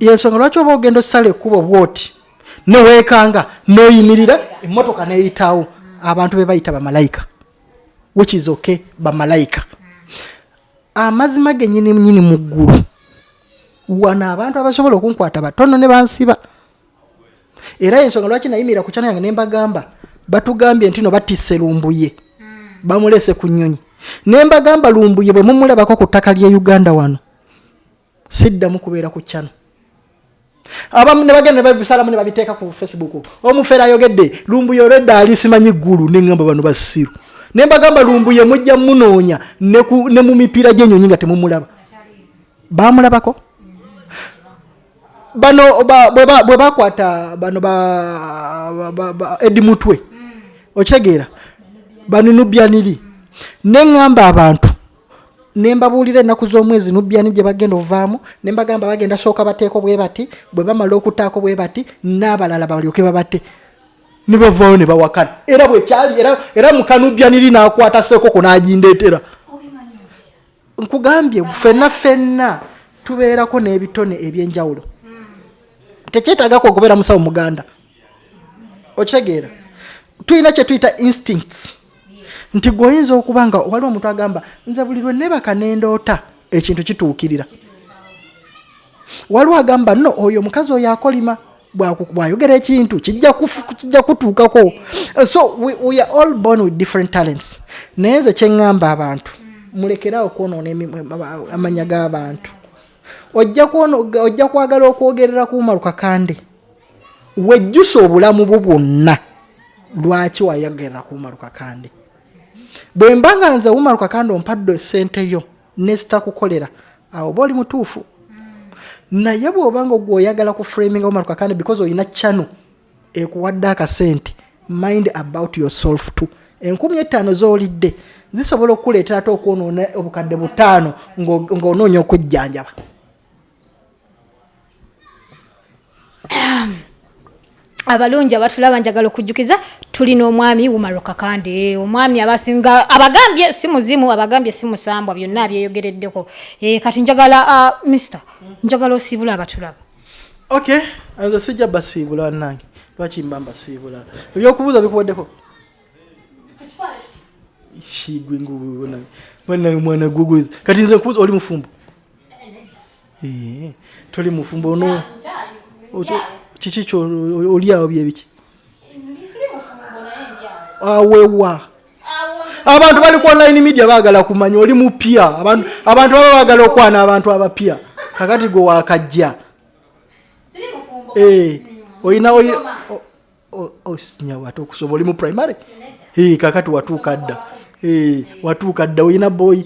yensonga lwaki oba ogenda osala ekkubo bwoti neweekanga noyimirira emmotoka neyitawo abantu be bayita bamalayika which is okay bamalayika amazima genyini nyini mu ggulu. Wano abantu abasobola okunkwata batono ne bansiba. Era ensonga lwaki nayimirira ku kyana yange ne mbagamba? Batugambye nti no batisse lumbuye. Bamulese ku nnyonyi. Ne mbagamba lumbuye bwe mumulabako ku ttaka lye uganda wano siddamu kubeera ku kyano abamu ne bagenda ne babisalamu ne babiteeka ku facebook. Omufeera ayogedde lumbuye olwedda ali simanyi ggulu neŋŋamba bano basiru ne mbagamba lumbuye mujja munoonya ne mu mipiira gy'ennyonyi nga temumulaba. Bamulabako? Bano ba- bwe ba- bwe bakwata bano ba- ba- ba- ba- edi mutwe. Okitegeera bano nubyaniri neŋŋamba abantu. Nembabuulira ennaku z'omwezi nubyani gye bagenda ovaamu nembagamba bagenda sooka bateeko bwe bati bwe bamala okutaako bwe bati n'abalala balyoke babate ne bavaayo ne bawakana era bwekyali era, era mukanubyaniri n'akwata seekoko n'agindeetera. Nkugambye ffenna ffenna tubeerako n'ebitone ebyenjawulo. Tekyetaagako okubeera musawo muganda. Okitegeera. Tulina kye tuyita instincts. Nti gweoyinza okuba nga waliwo omuntu agamba nze buli lwe nebaka nendoota ekintu kituukirira. Waliwo agamba no oyo omukazi oyo akolima bwayogera ekintu kijja kutuukako. So we, we are all born with different talents. Naye nze kyeŋŋamba abantu mulekerawo kwonoona emi- aba- amanya g'abantu. Ojja kwagala okwogerera ku umaru kakande wejjusa obulamu bwo bwonna lwaki wayogerera ku umaru kakande? Bwe mba nga nze umaru kakande ompadde esente yo nesitakukolera awo oba oli mutuufu naye bw'obanga gweoyagala ku framinga omar kakande because olina channel ekuwadde akasente mind about yourself to enkumi etaano z'olidde zisobola okukuleetera ate okwonoona obukadde butaano ng'o- ng'onoonya okujjanjaba [COUGHS] abalungi abatulaba njagala okujjukiza tulina omwami umaro kakande omwami abasinga abagambye si muzimu abagambye si musambwa byonna abyeyogereddeko e, kati njagala uh, mister njagala osiibula abatulaba ok nze sijja basiibula wannange lwaki mba mbasiibula? Ebyokubuuza bikuwaddeko kigwe nguwanange mwana gugwiza kati nze nkubuuza oli mufumbo? Eh, toli mufumbo ono kiki kyo oli awo. Byebiki awewa abantu bali ku online media baagala kumanya oli mupya. Abantu abantu baba baagala okwana abantu abapya. Kakati gwe wakajja. Eh, oyina oyi- o- o- osinyawo ate okusoma oli mu primary? Eh, kakati watuuka dda. Eh, watuuka dda oyina boy?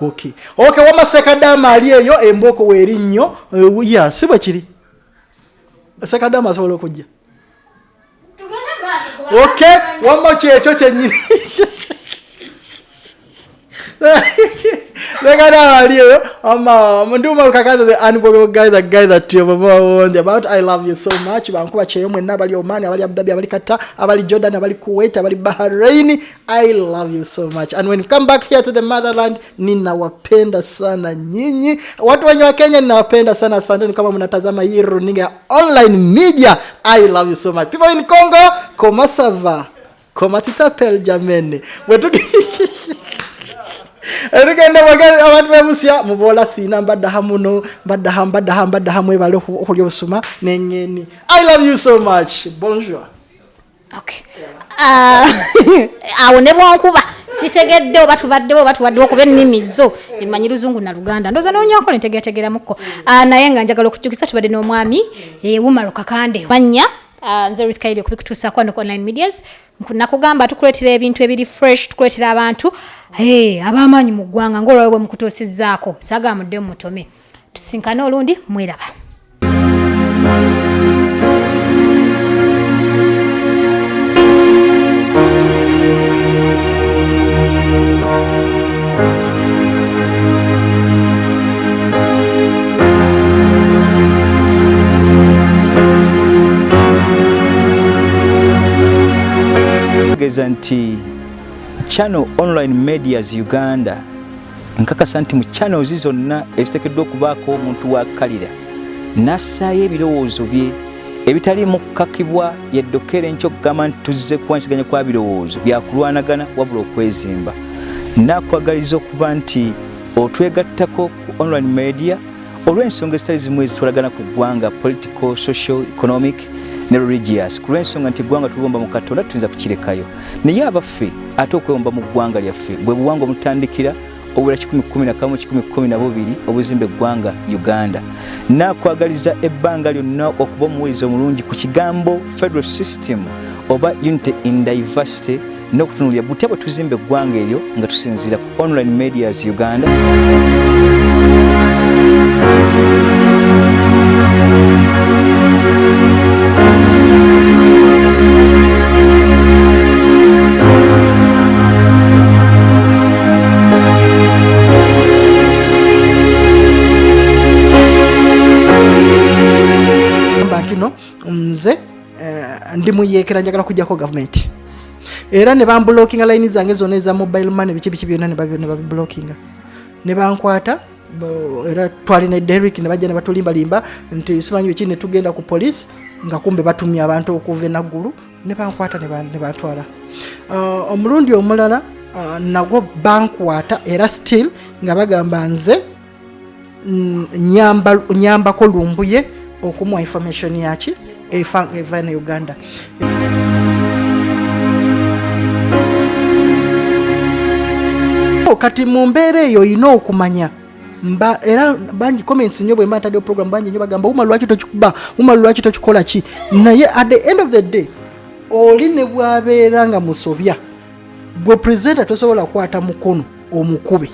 Ok ok wamasekadaama ali eyo embooko weerinnyo Eh, ya si bwe kiri sekadaama asobola okujja. Ok wamma kyekyo kyenyini sekadaama ali eyo ama ndiuma kakaza the unbelievable guy the guy that you have about i love you so much. Bankuba kyeyo mwenna abali Oman, abali abudabi abali Qatar, abali jordan abali kuwait abali bahrain. I love you so much. And when you come back here to the motherland ninawapenda sana nyinyi. Watu wenye wa kenya ninawapenda sana. Asanteni kama mnatazama hii runinga online media. I love you so much. People in congo komasava komatitapel jamene. Bwetuki [LAUGHS] tugenda abantu bebusia mubola siina mbaddaha muno mbaddaha mbaddaha mbaddaha mwebale oku- okulya obusuma neŋŋeni i love you so much. Bonjour. Ah, [LAUGHS] awo ne bwonkuba sitegedde oba tubaddewo oba tubaddewo kuba ennimi zo emanyi luzungu na luganda. Ndooza nonyakola ntegeerategeeramuko Ah, naye nga njagala okujjukisa tubadde n'omwami eh, wumaro kakande manya ah, nze ruth kairi okubikutuusaako wano ku online medias. Nakugamba tukuleetera ebintu ebiri fresh tukuleetera abantu eh, ab'amaanyi mu ggwanga ngaolwawe bwe mukutuusizzaako saagamudde mutome tusinkane olundi mweraba tegeeza nti channel online medias uganda. Nkakasa nti mu channels zonna eziteekeddwa okubaako omuntu wakkalira nassaayo ebirowoozo bye ebitaliimu kukakibwa yeddokere nkyo okugamba nti tuzze kuwansiganya kwa birowoozo byakulwanagana wabula okwezimba. Nakwagaliza okuba nti otwegattako ku online media olw'ensonga ezitali zimu ezitwalagana ku ggwanga political social economic ne religious. Ku lw'ensonga nti eggwanga tulibomba mu katonda tuyinza kukirekayo. Naye abaffe ate okwewomba mu ggwanga lyaffe bwe buwangwa omutandikira obula 111 obuzimba eggwanga uganda. Nakwagaliza ebbanga lyonna okuba omuwuliza omulungi ku kigambo federal system oba unity in diversity n'okutunulira butya bwe tuzimba eggwanga eryo nga tusinziira ku online medias uganda nze eh, ndi muyeekera njagala kujjako gavumenti. Era ne bambulookinga layini zange zonna eza mobile money biki biki byonna ne babi- ne bankwata era derrick ne bajja ne batulimbalimba nti simanyi biki ne tugenda ku poliisi nga kumbe batumye abantu okuva enaggulu ne bankwata ne ban- ne bantwala Ah, omulundi omulala ah, nagwo bankwata era still nga bagamba nze mm, nyamba- nyambako lumbuye okumuwa information yaki efa eva ne uganda. Kati mu mbeera eyo olina okumanya mba era bangi comments nnyo bwe mba ntaddeyo program bangi nnyo bagamba uma lwaki tokikuba? Uma lwaki tokikola ki? Naye at the end of the day oli ne bwabeera nga musobya gwe presenta tosobola kukwata mukono omukube